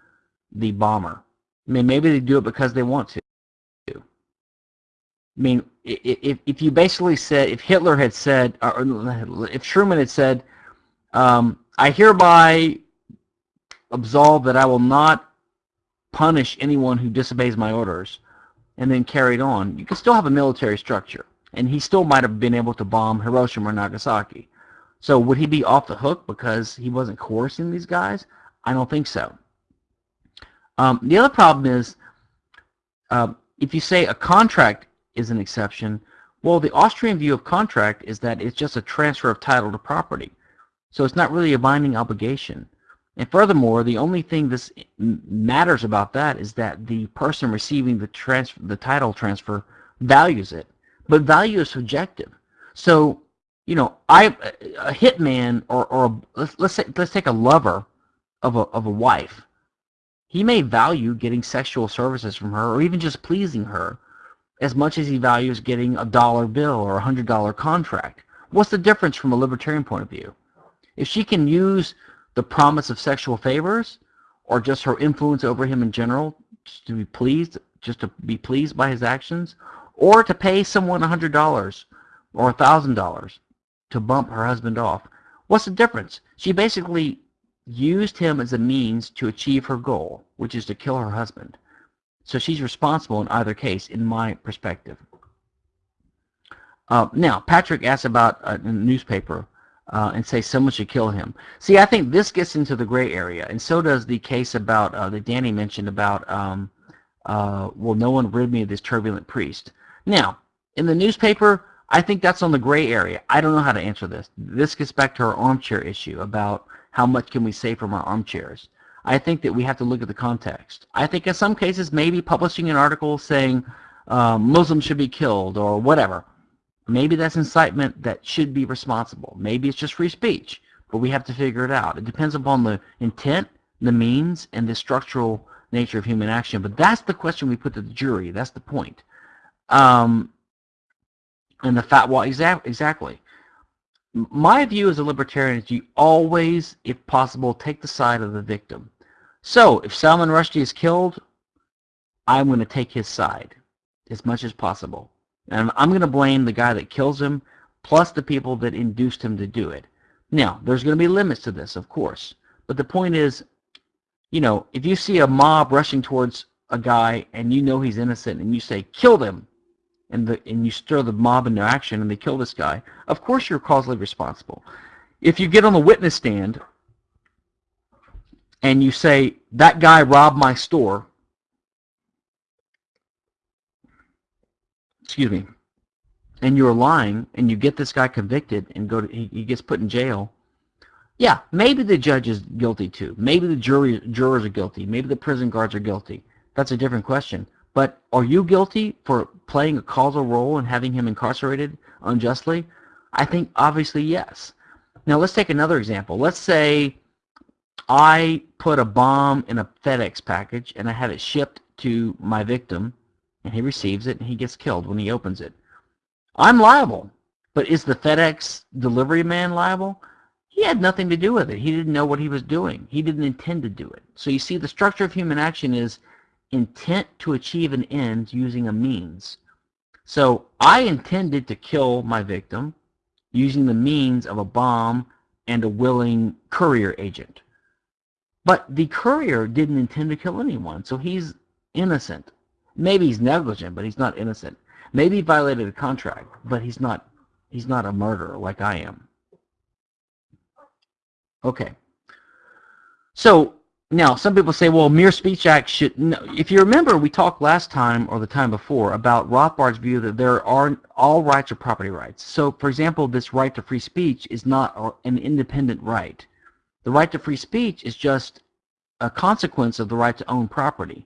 the bomber. I mean, maybe they do it because they want to. I mean, if, if you basically said, if Hitler had said, or if Truman had said, um, I hereby absolve that I will not punish anyone who disobeys my orders, and then carried on. You can still have a military structure, and he still might have been able to bomb Hiroshima or Nagasaki. So would he be off the hook because he wasn't coercing these guys? I don't think so. Um, the other problem is, uh, if you say a contract is an exception, well, the Austrian view of contract is that it's just a transfer of title to property. So it's not really a binding obligation. And furthermore, the only thing this matters about that is that the person receiving the transfer, the title transfer values it. But value is subjective. So, you know, I a hitman or or a, let's let's say, let's take a lover of a of a wife. He may value getting sexual services from her or even just pleasing her. as much as he values getting a dollar bill or a hundred dollar contract. What's the difference from a libertarian point of view? If she can use the promise of sexual favors or just her influence over him in general to be pleased, just to be pleased by his actions, or to pay someone $100 or $1,000 to bump her husband off, what's the difference? She basically used him as a means to achieve her goal, which is to kill her husband. So she's responsible in either case, in my perspective. Uh, now, Patrick asked about a newspaper uh, and say someone should kill him. See, I think this gets into the gray area, and so does the case about uh, that Danny mentioned about, um, uh, well, no one rid me of this turbulent priest. Now, in the newspaper, I think that's on the gray area. I don't know how to answer this. This gets back to our armchair issue about how much can we say from our armchairs. I think that we have to look at the context. I think in some cases maybe publishing an article saying uh, Muslims should be killed or whatever, maybe that's incitement that should be responsible. Maybe it's just free speech, but we have to figure it out. It depends upon the intent, the means, and the structural nature of human action. But that's the question we put to the jury. That's the point. Um, and the fact, well, exa exactly my view as a libertarian is you always, if possible, take the side of the victim. So if Salman Rushdie is killed, I'm going to take his side as much as possible. And I'm going to blame the guy that kills him plus the people that induced him to do it. Now, there's going to be limits to this, of course. But the point is, you know, if you see a mob rushing towards a guy and you know he's innocent and you say, kill them, and the and you stir the mob into action and they kill this guy, of course you're causally responsible. If you get on the witness stand and you say that guy robbed my store, excuse me, and you're lying and you get this guy convicted and go to he, he gets put in jail, yeah, maybe the judge is guilty too. Maybe the jury jurors are guilty. Maybe the prison guards are guilty. That's a different question. But are you guilty for playing a causal role in having him incarcerated unjustly? I think obviously yes. Now let's take another example. Let's say I put a bomb in a FedEx package and I have it shipped to my victim and he receives it and he gets killed when he opens it. I'm liable. But is the FedEx delivery man liable? He had nothing to do with it. He didn't know what he was doing. He didn't intend to do it. So you see the structure of human action is intent to achieve an end using a means. So I intended to kill my victim using the means of a bomb and a willing courier agent. But the courier didn't intend to kill anyone, so he's innocent. Maybe he's negligent, but he's not innocent. Maybe he violated a contract, but he's not he's not a murderer like I am. Okay. So now, some people say, well, mere speech act should... No. If you remember, we talked last time or the time before about Rothbard's view that there are all rights are property rights. So, for example, this right to free speech is not an independent right. The right to free speech is just a consequence of the right to own property.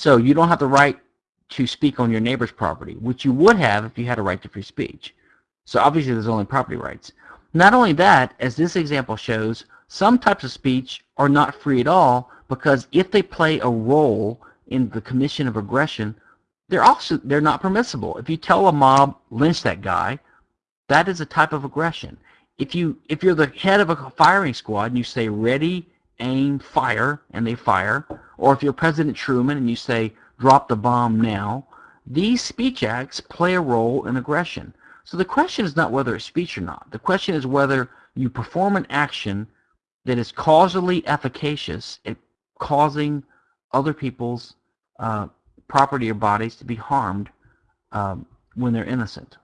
So you don't have the right to speak on your neighbor's property, which you would have if you had a right to free speech. So obviously there's only property rights. Not only that, as this example shows, some types of speech are not free at all because if they play a role in the commission of aggression, they're also they're not permissible. If you tell a mob lynch that guy, that is a type of aggression. If you if you're the head of a firing squad and you say ready, aim, fire, and they fire, or if you're President Truman and you say drop the bomb now, these speech acts play a role in aggression. So the question is not whether it's speech or not. The question is whether you perform an action that is causally efficacious at causing other people's uh, property or bodies to be harmed um, when they're innocent.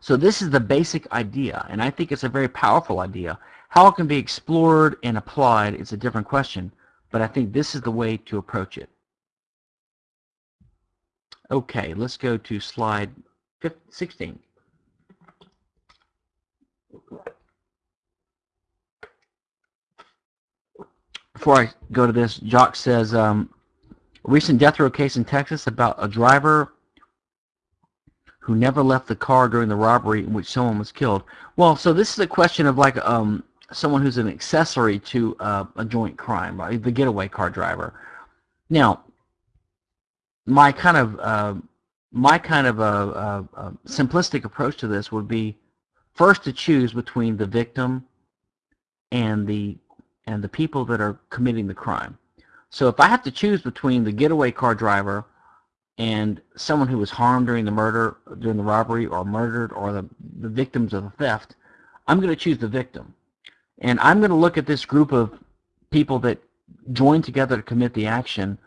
So this is the basic idea, and I think it's a very powerful idea. How it can be explored and applied is a different question, but I think this is the way to approach it. Okay, let's go to slide 15, 16. before I go to this, Jock says, um, recent death row case in Texas about a driver who never left the car during the robbery in which someone was killed. Well, so this is a question of like um, someone who's an accessory to uh, a joint crime, right? the getaway car driver. Now, my kind of uh, my kind of a, a, a simplistic approach to this would be first to choose between the victim and the and the people that are committing the crime. So if I have to choose between the getaway car driver and someone who was harmed during the murder, during the robbery, or murdered, or the, the victims of the theft, I'm going to choose the victim. And I'm going to look at this group of people that joined together to commit the action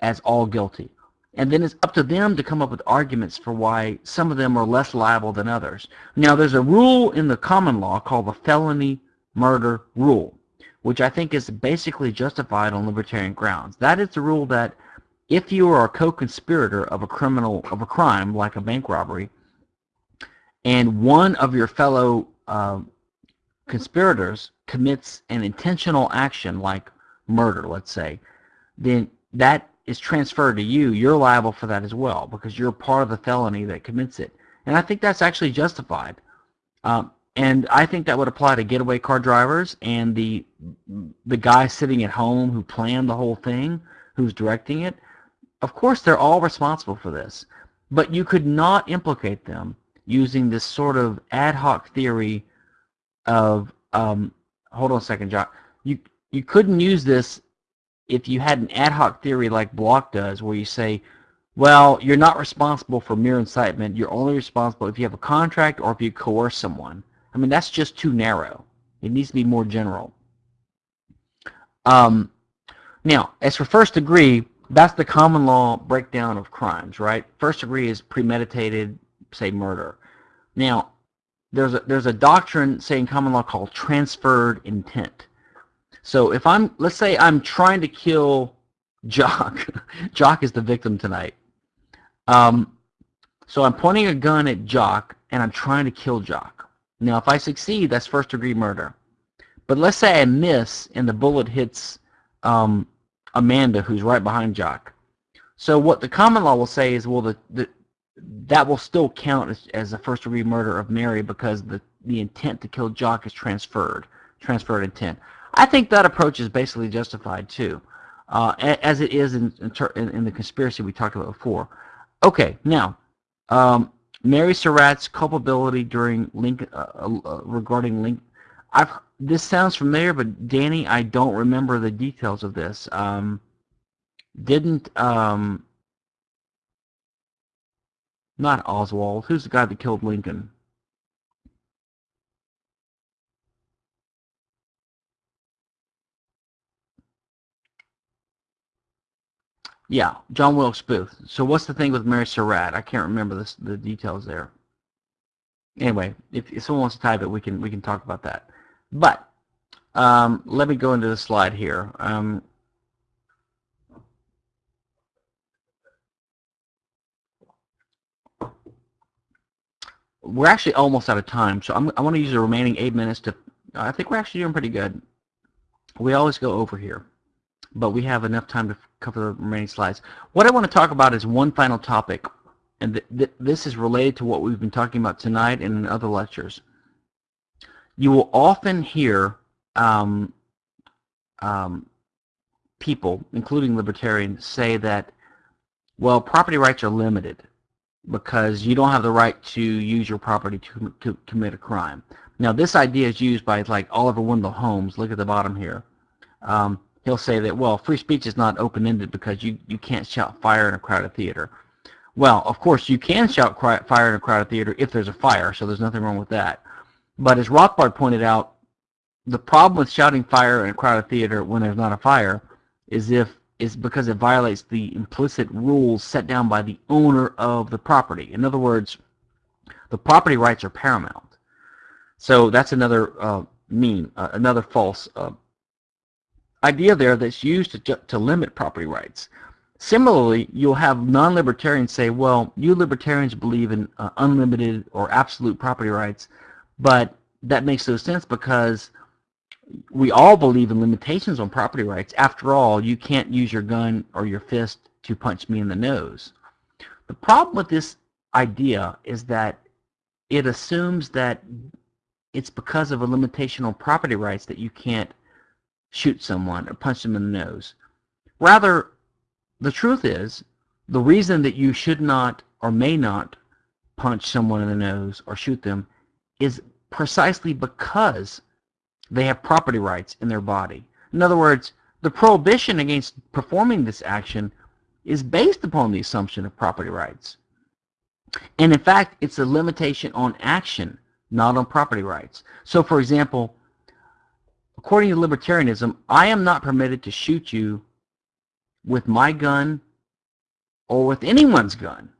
as all guilty. And then it's up to them to come up with arguments for why some of them are less liable than others. Now, there's a rule in the common law called the felony murder rule, which I think is basically justified on libertarian grounds. That is the rule that if you are a co-conspirator of a criminal of a crime like a bank robbery, and one of your fellow uh, conspirators commits an intentional action like murder, let's say, then that is transferred to you. You're liable for that as well because you're part of the felony that commits it. And I think that's actually justified. Um, and I think that would apply to getaway car drivers and the the guy sitting at home who planned the whole thing, who's directing it. Of course, they're all responsible for this, but you could not implicate them using this sort of ad hoc theory of um, hold on a second, Jock. You you couldn't use this if you had an ad hoc theory like Block does, where you say, well, you're not responsible for mere incitement. You're only responsible if you have a contract or if you coerce someone. I mean, that's just too narrow. It needs to be more general. Um, now, as for first degree, that's the common law breakdown of crimes, right? First degree is premeditated, say, murder. Now, there's a, there's a doctrine, say, in common law called transferred intent. So if I'm, let's say I'm trying to kill Jock. [laughs] Jock is the victim tonight. Um, so I'm pointing a gun at Jock, and I'm trying to kill Jock. Now, if I succeed, that's first-degree murder. But let's say I miss, and the bullet hits um, Amanda, who's right behind Jock. So what the common law will say is, well, the, the that will still count as, as a first-degree murder of Mary because the, the intent to kill Jock is transferred, transferred intent. I think that approach is basically justified too, uh, as it is in, in, in, the conspiracy we talked about before. Okay, now, um, Mary Surratt's culpability during Lincoln, uh, uh, regarding Lincoln. I've this sounds familiar, but Danny, I don't remember the details of this. Um, didn't um, not Oswald? Who's the guy that killed Lincoln? Yeah, John Wilkes Booth. So what's the thing with Mary Surratt? I can't remember this, the details there. Anyway, if, if someone wants to type it, we can we can talk about that. But um, let me go into the slide here. Um, we're actually almost out of time, so I'm, I want to use the remaining eight minutes to. I think we're actually doing pretty good. We always go over here but we have enough time to cover the remaining slides. What I want to talk about is one final topic, and th th this is related to what we've been talking about tonight and in other lectures. You will often hear um, um, people, including libertarians, say that, well, property rights are limited because you don't have the right to use your property to, to commit a crime. Now, this idea is used by like Oliver Wendell Holmes. Look at the bottom here. Um, he'll say that, well, free speech is not open-ended because you, you can't shout fire in a crowded theater. Well, of course, you can shout fire in a crowded theater if there's a fire, so there's nothing wrong with that. But as Rothbard pointed out, the problem with shouting fire in a crowded theater when there's not a fire is if is because it violates the implicit rules set down by the owner of the property. In other words, the property rights are paramount. So that's another uh, mean, uh, another false uh, idea there that's used to, to limit property rights. Similarly, you'll have non-libertarians say, well, you libertarians believe in uh, unlimited or absolute property rights, but that makes no sense because we all believe in limitations on property rights. After all, you can't use your gun or your fist to punch me in the nose. The problem with this idea is that it assumes that it's because of a limitation on property rights that you can't shoot someone or punch them in the nose. Rather, the truth is, the reason that you should not or may not punch someone in the nose or shoot them is precisely because they have property rights in their body. In other words, the prohibition against performing this action is based upon the assumption of property rights. And in fact, it's a limitation on action, not on property rights. So for example, according to libertarianism, I am not permitted to shoot you with my gun or with anyone's gun,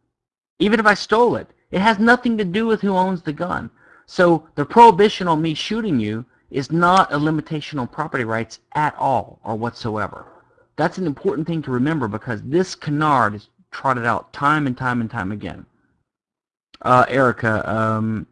even if I stole it. It has nothing to do with who owns the gun. So the prohibition on me shooting you is not a limitation on property rights at all or whatsoever. That's an important thing to remember because this canard is trotted out time and time and time again. Uh, Erica, um,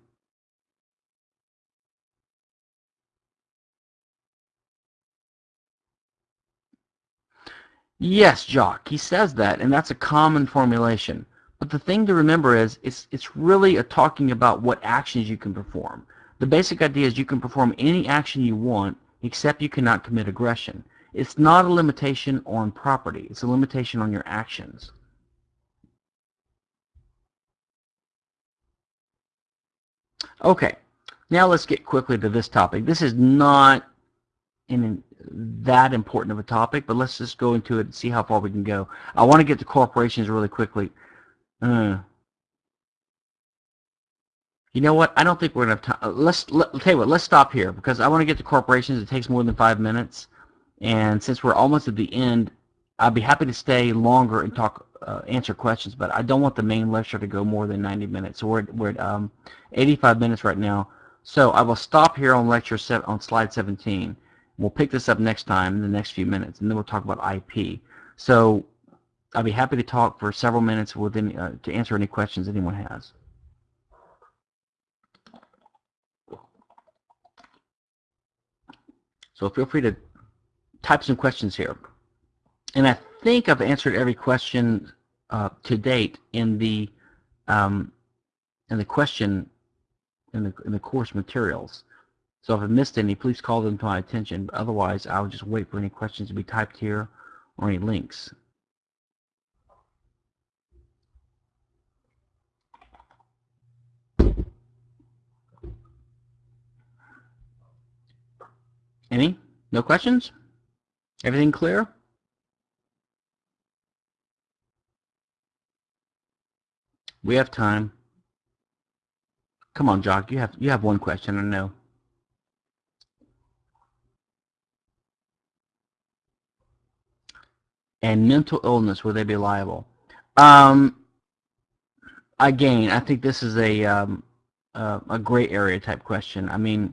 Yes, Jock, he says that, and that's a common formulation. But the thing to remember is it's, it's really a talking about what actions you can perform. The basic idea is you can perform any action you want, except you cannot commit aggression. It's not a limitation on property. It's a limitation on your actions. Okay, now let's get quickly to this topic. This is not in that important of a topic, but let's just go into it and see how far we can go. I want to get to corporations really quickly. Uh, you know what? I don't think we're going to have time. Let's let, tell you what. Let's stop here because I want to get to corporations. It takes more than five minutes, and since we're almost at the end, I'd be happy to stay longer and talk, uh, answer questions. But I don't want the main lecture to go more than 90 minutes. So we're we're at um, 85 minutes right now. So I will stop here on lecture seven, on slide 17. We'll pick this up next time in the next few minutes, and then we'll talk about IP. So I'll be happy to talk for several minutes with any, uh, to answer any questions anyone has. So feel free to type some questions here. And I think I've answered every question uh, to date in the um, in the question in the in the course materials. So if I missed any, please call them to my attention. Otherwise, I'll just wait for any questions to be typed here or any links. Any? No questions? Everything clear? We have time. Come on, Jock. You have you have one question. I know. And mental illness, will they be liable? Um, again, I think this is a um, uh, a gray area type question. I mean,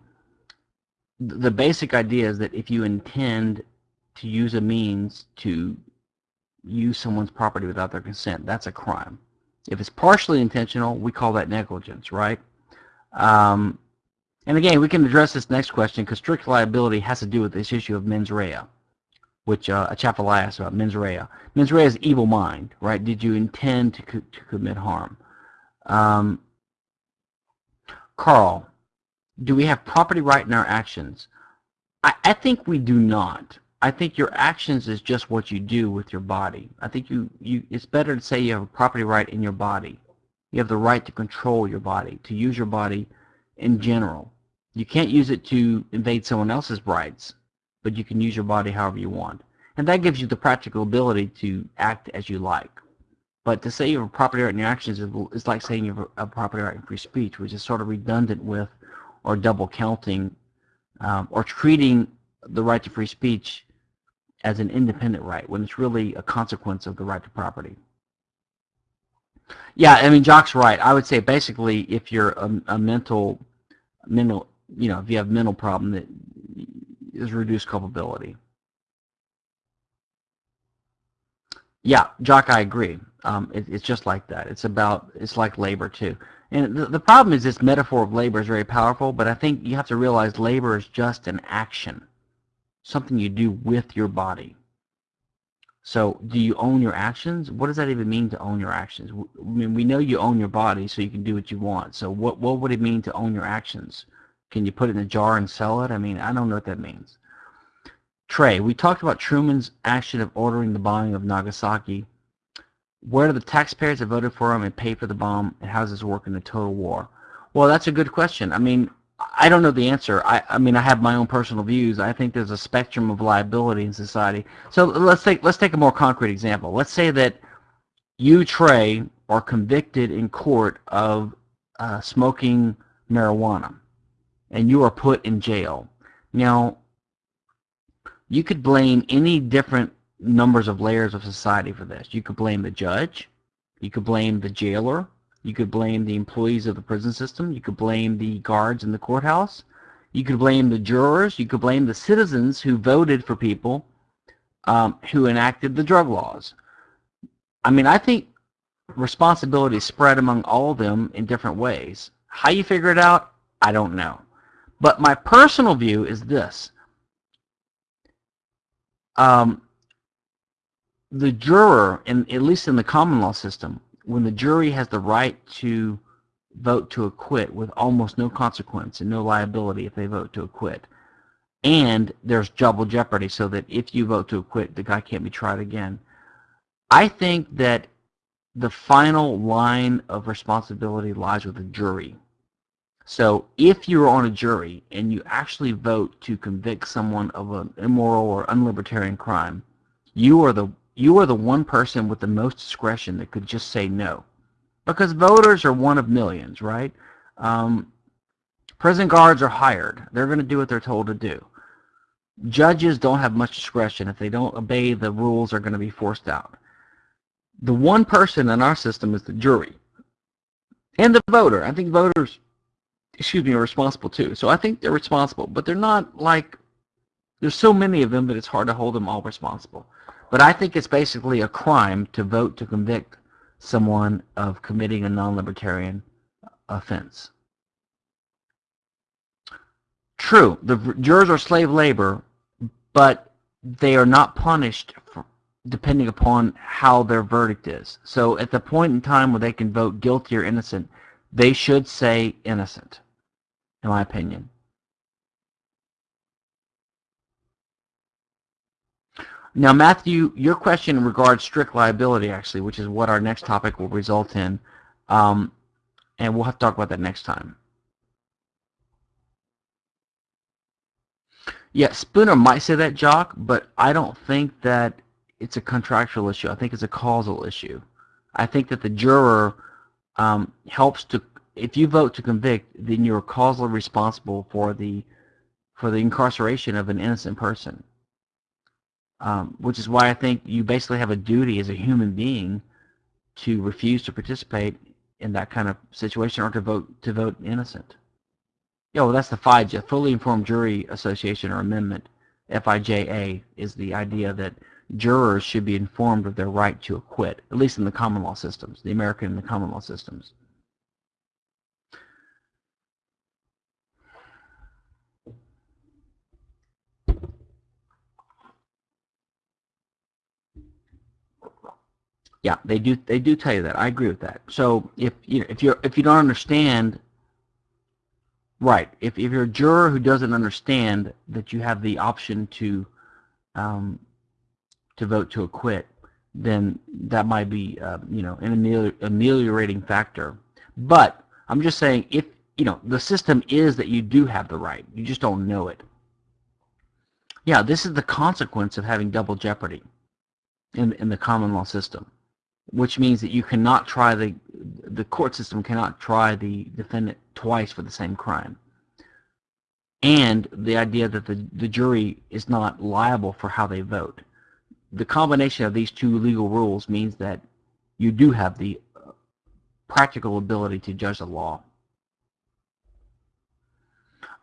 the basic idea is that if you intend to use a means to use someone's property without their consent, that's a crime. If it's partially intentional, we call that negligence, right? Um, and again, we can address this next question because strict liability has to do with this issue of mens rea, which uh, a chapter will ask about mens rea. Mens rea is evil mind, right? Did you intend to, co to commit harm? Um, Carl, do we have property right in our actions? I, I think we do not. I think your actions is just what you do with your body. I think you, you it's better to say you have a property right in your body. You have the right to control your body, to use your body in general. You can't use it to invade someone else's rights, but you can use your body however you want. And that gives you the practical ability to act as you like. But to say you have a property right in your actions is, is like saying you have a property right in free speech, which is sort of redundant with or double counting um, or treating the right to free speech as an independent right when it's really a consequence of the right to property. Yeah, I mean, Jock's right. I would say basically if you're a, a mental, mental, you know, if you have mental problem that is reduced culpability. Yeah, Jock, I agree. Um, it, it's just like that. It's about, it's like labor too. And the, the problem is this metaphor of labor is very powerful, but I think you have to realize labor is just an action, something you do with your body. So do you own your actions? What does that even mean to own your actions? I mean, we know you own your body so you can do what you want. So what, what would it mean to own your actions? Can you put it in a jar and sell it? I mean, I don't know what that means. Trey, we talked about Truman's action of ordering the bombing of Nagasaki Where do the taxpayers that voted for him and paid for the bomb, and how does this work in a total war? Well, that's a good question. I mean, I don't know the answer. I, I mean, I have my own personal views. I think there's a spectrum of liability in society. So let's take let's take a more concrete example. Let's say that you, Trey, are convicted in court of uh, smoking marijuana, and you are put in jail. Now, you could blame any different numbers of layers of society for this. You could blame the judge. You could blame the jailer. You could blame the employees of the prison system. You could blame the guards in the courthouse. You could blame the jurors. You could blame the citizens who voted for people um, who enacted the drug laws. I mean, I think responsibility spread among all of them in different ways. How you figure it out, I don't know. But my personal view is this. Um, the juror, in, at least in the common law system, when the jury has the right to vote to acquit with almost no consequence and no liability if they vote to acquit, and there's double jeopardy so that if you vote to acquit, the guy can't be tried again. I think that the final line of responsibility lies with the jury. So if you're on a jury and you actually vote to convict someone of an immoral or unlibertarian crime, you are the you are the one person with the most discretion that could just say no. Because voters are one of millions, right? Um, prison guards are hired. They're going to do what they're told to do. Judges don't have much discretion. If they don't obey the rules, they're going to be forced out. The one person in our system is the jury and the voter. I think voters, excuse me, are responsible too. So I think they're responsible, but they're not like, there's so many of them that it's hard to hold them all responsible. But I think it's basically a crime to vote to convict someone of committing a non-libertarian offense. True, the jurors are slave labor, but they are not punished for, depending upon how their verdict is. So at the point in time where they can vote guilty or innocent, they should say innocent, in my opinion. Now, Matthew, your question regards strict liability, actually, which is what our next topic will result in. Um, and we'll have to talk about that next time. Yeah, Spooner might say that, Jock, but I don't think that it's a contractual issue. I think it's a causal issue. I think that the juror um, helps to, if you vote to convict, then you're causally responsible for the for the incarceration of an innocent person um, which is why I think you basically have a duty as a human being to refuse to participate in that kind of situation or to vote to vote innocent. Yeah, well, that's the FIJA, Fully Informed Jury Association or Amendment. FIJA is the idea that jurors should be informed of their right to acquit, at least in the common law systems, the American and the common law systems. Yeah, they do. They do tell you that. I agree with that. So if you know, if you if you don't understand, right? If if you're a juror who doesn't understand that you have the option to um, to vote to acquit, then that might be uh, you know an amelior ameliorating factor. But I'm just saying if you know the system is that you do have the right, you just don't know it. Yeah, this is the consequence of having double jeopardy in in the common law system which means that you cannot try the the court system cannot try the defendant twice for the same crime. And the idea that the, the jury is not liable for how they vote. The combination of these two legal rules means that you do have the uh, practical ability to judge the law.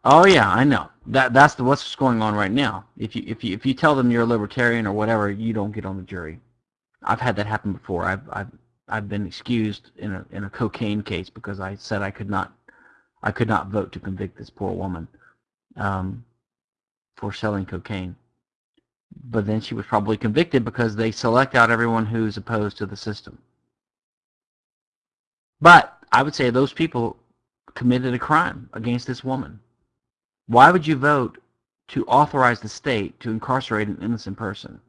Oh yeah, I know. That that's the, what's going on right now. If you if you if you tell them you're a libertarian or whatever, you don't get on the jury. I've had that happen before. I've I've I've been excused in a in a cocaine case because I said I could not I could not vote to convict this poor woman um, for selling cocaine. But then she was probably convicted because they select out everyone who's opposed to the system. But I would say those people committed a crime against this woman. Why would you vote to authorize the state to incarcerate an innocent person?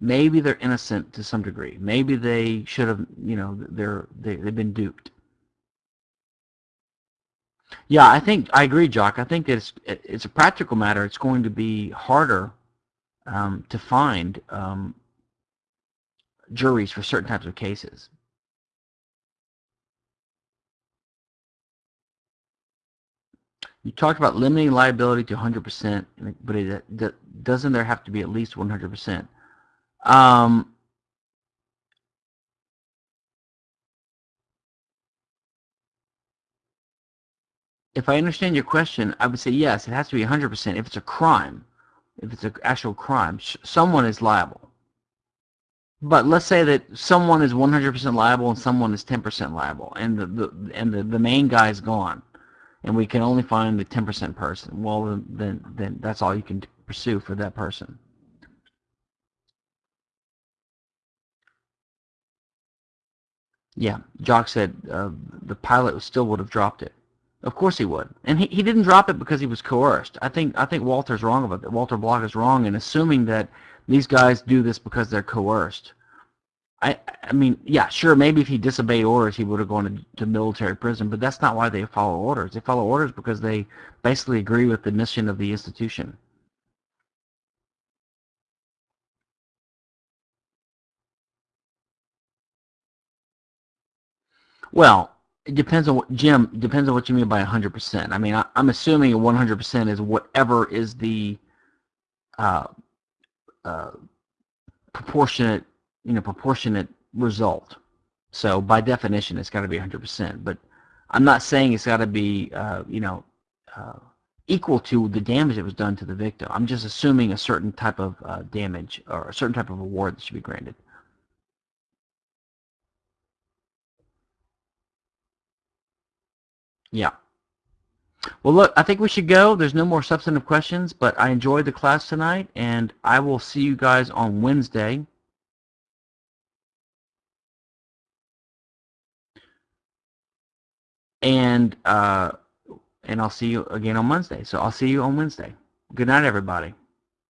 Maybe they're innocent to some degree. Maybe they should have, you know, they're they, they've been duped. Yeah, I think I agree, Jock. I think it's it's a practical matter. It's going to be harder um, to find um, juries for certain types of cases. You talked about limiting liability to 100%, but it, doesn't there have to be at least 100%? Um, if I understand your question, I would say yes, it has to be 100% if it's a crime. If it's an actual crime, someone is liable. But let's say that someone is 100% liable and someone is 10% liable, and the, the and the, the main guy is gone, and we can only find the 10% person. Well, then then that's all you can pursue for that person. Yeah, Jock said uh, the pilot still would have dropped it. Of course he would, and he, he didn't drop it because he was coerced. I think I think Walter's wrong about that. Walter Block is wrong in assuming that these guys do this because they're coerced. I I mean, yeah, sure, maybe if he disobeyed orders, he would have gone to, to military prison, but that's not why they follow orders. They follow orders because they basically agree with the mission of the institution. Well, it depends on what Jim depends on what you mean by 100%. I mean, I, am assuming 100% is whatever is the uh, uh, proportionate, you know, proportionate result. So by definition, it's got to be 100%. But I'm not saying it's got to be, uh, you know, uh, equal to the damage that was done to the victim. I'm just assuming a certain type of uh, damage or a certain type of award that should be granted. Yeah. Well, look, I think we should go. There's no more substantive questions, but I enjoyed the class tonight, and I will see you guys on Wednesday. And uh, and I'll see you again on Wednesday. So I'll see you on Wednesday. Good night, everybody.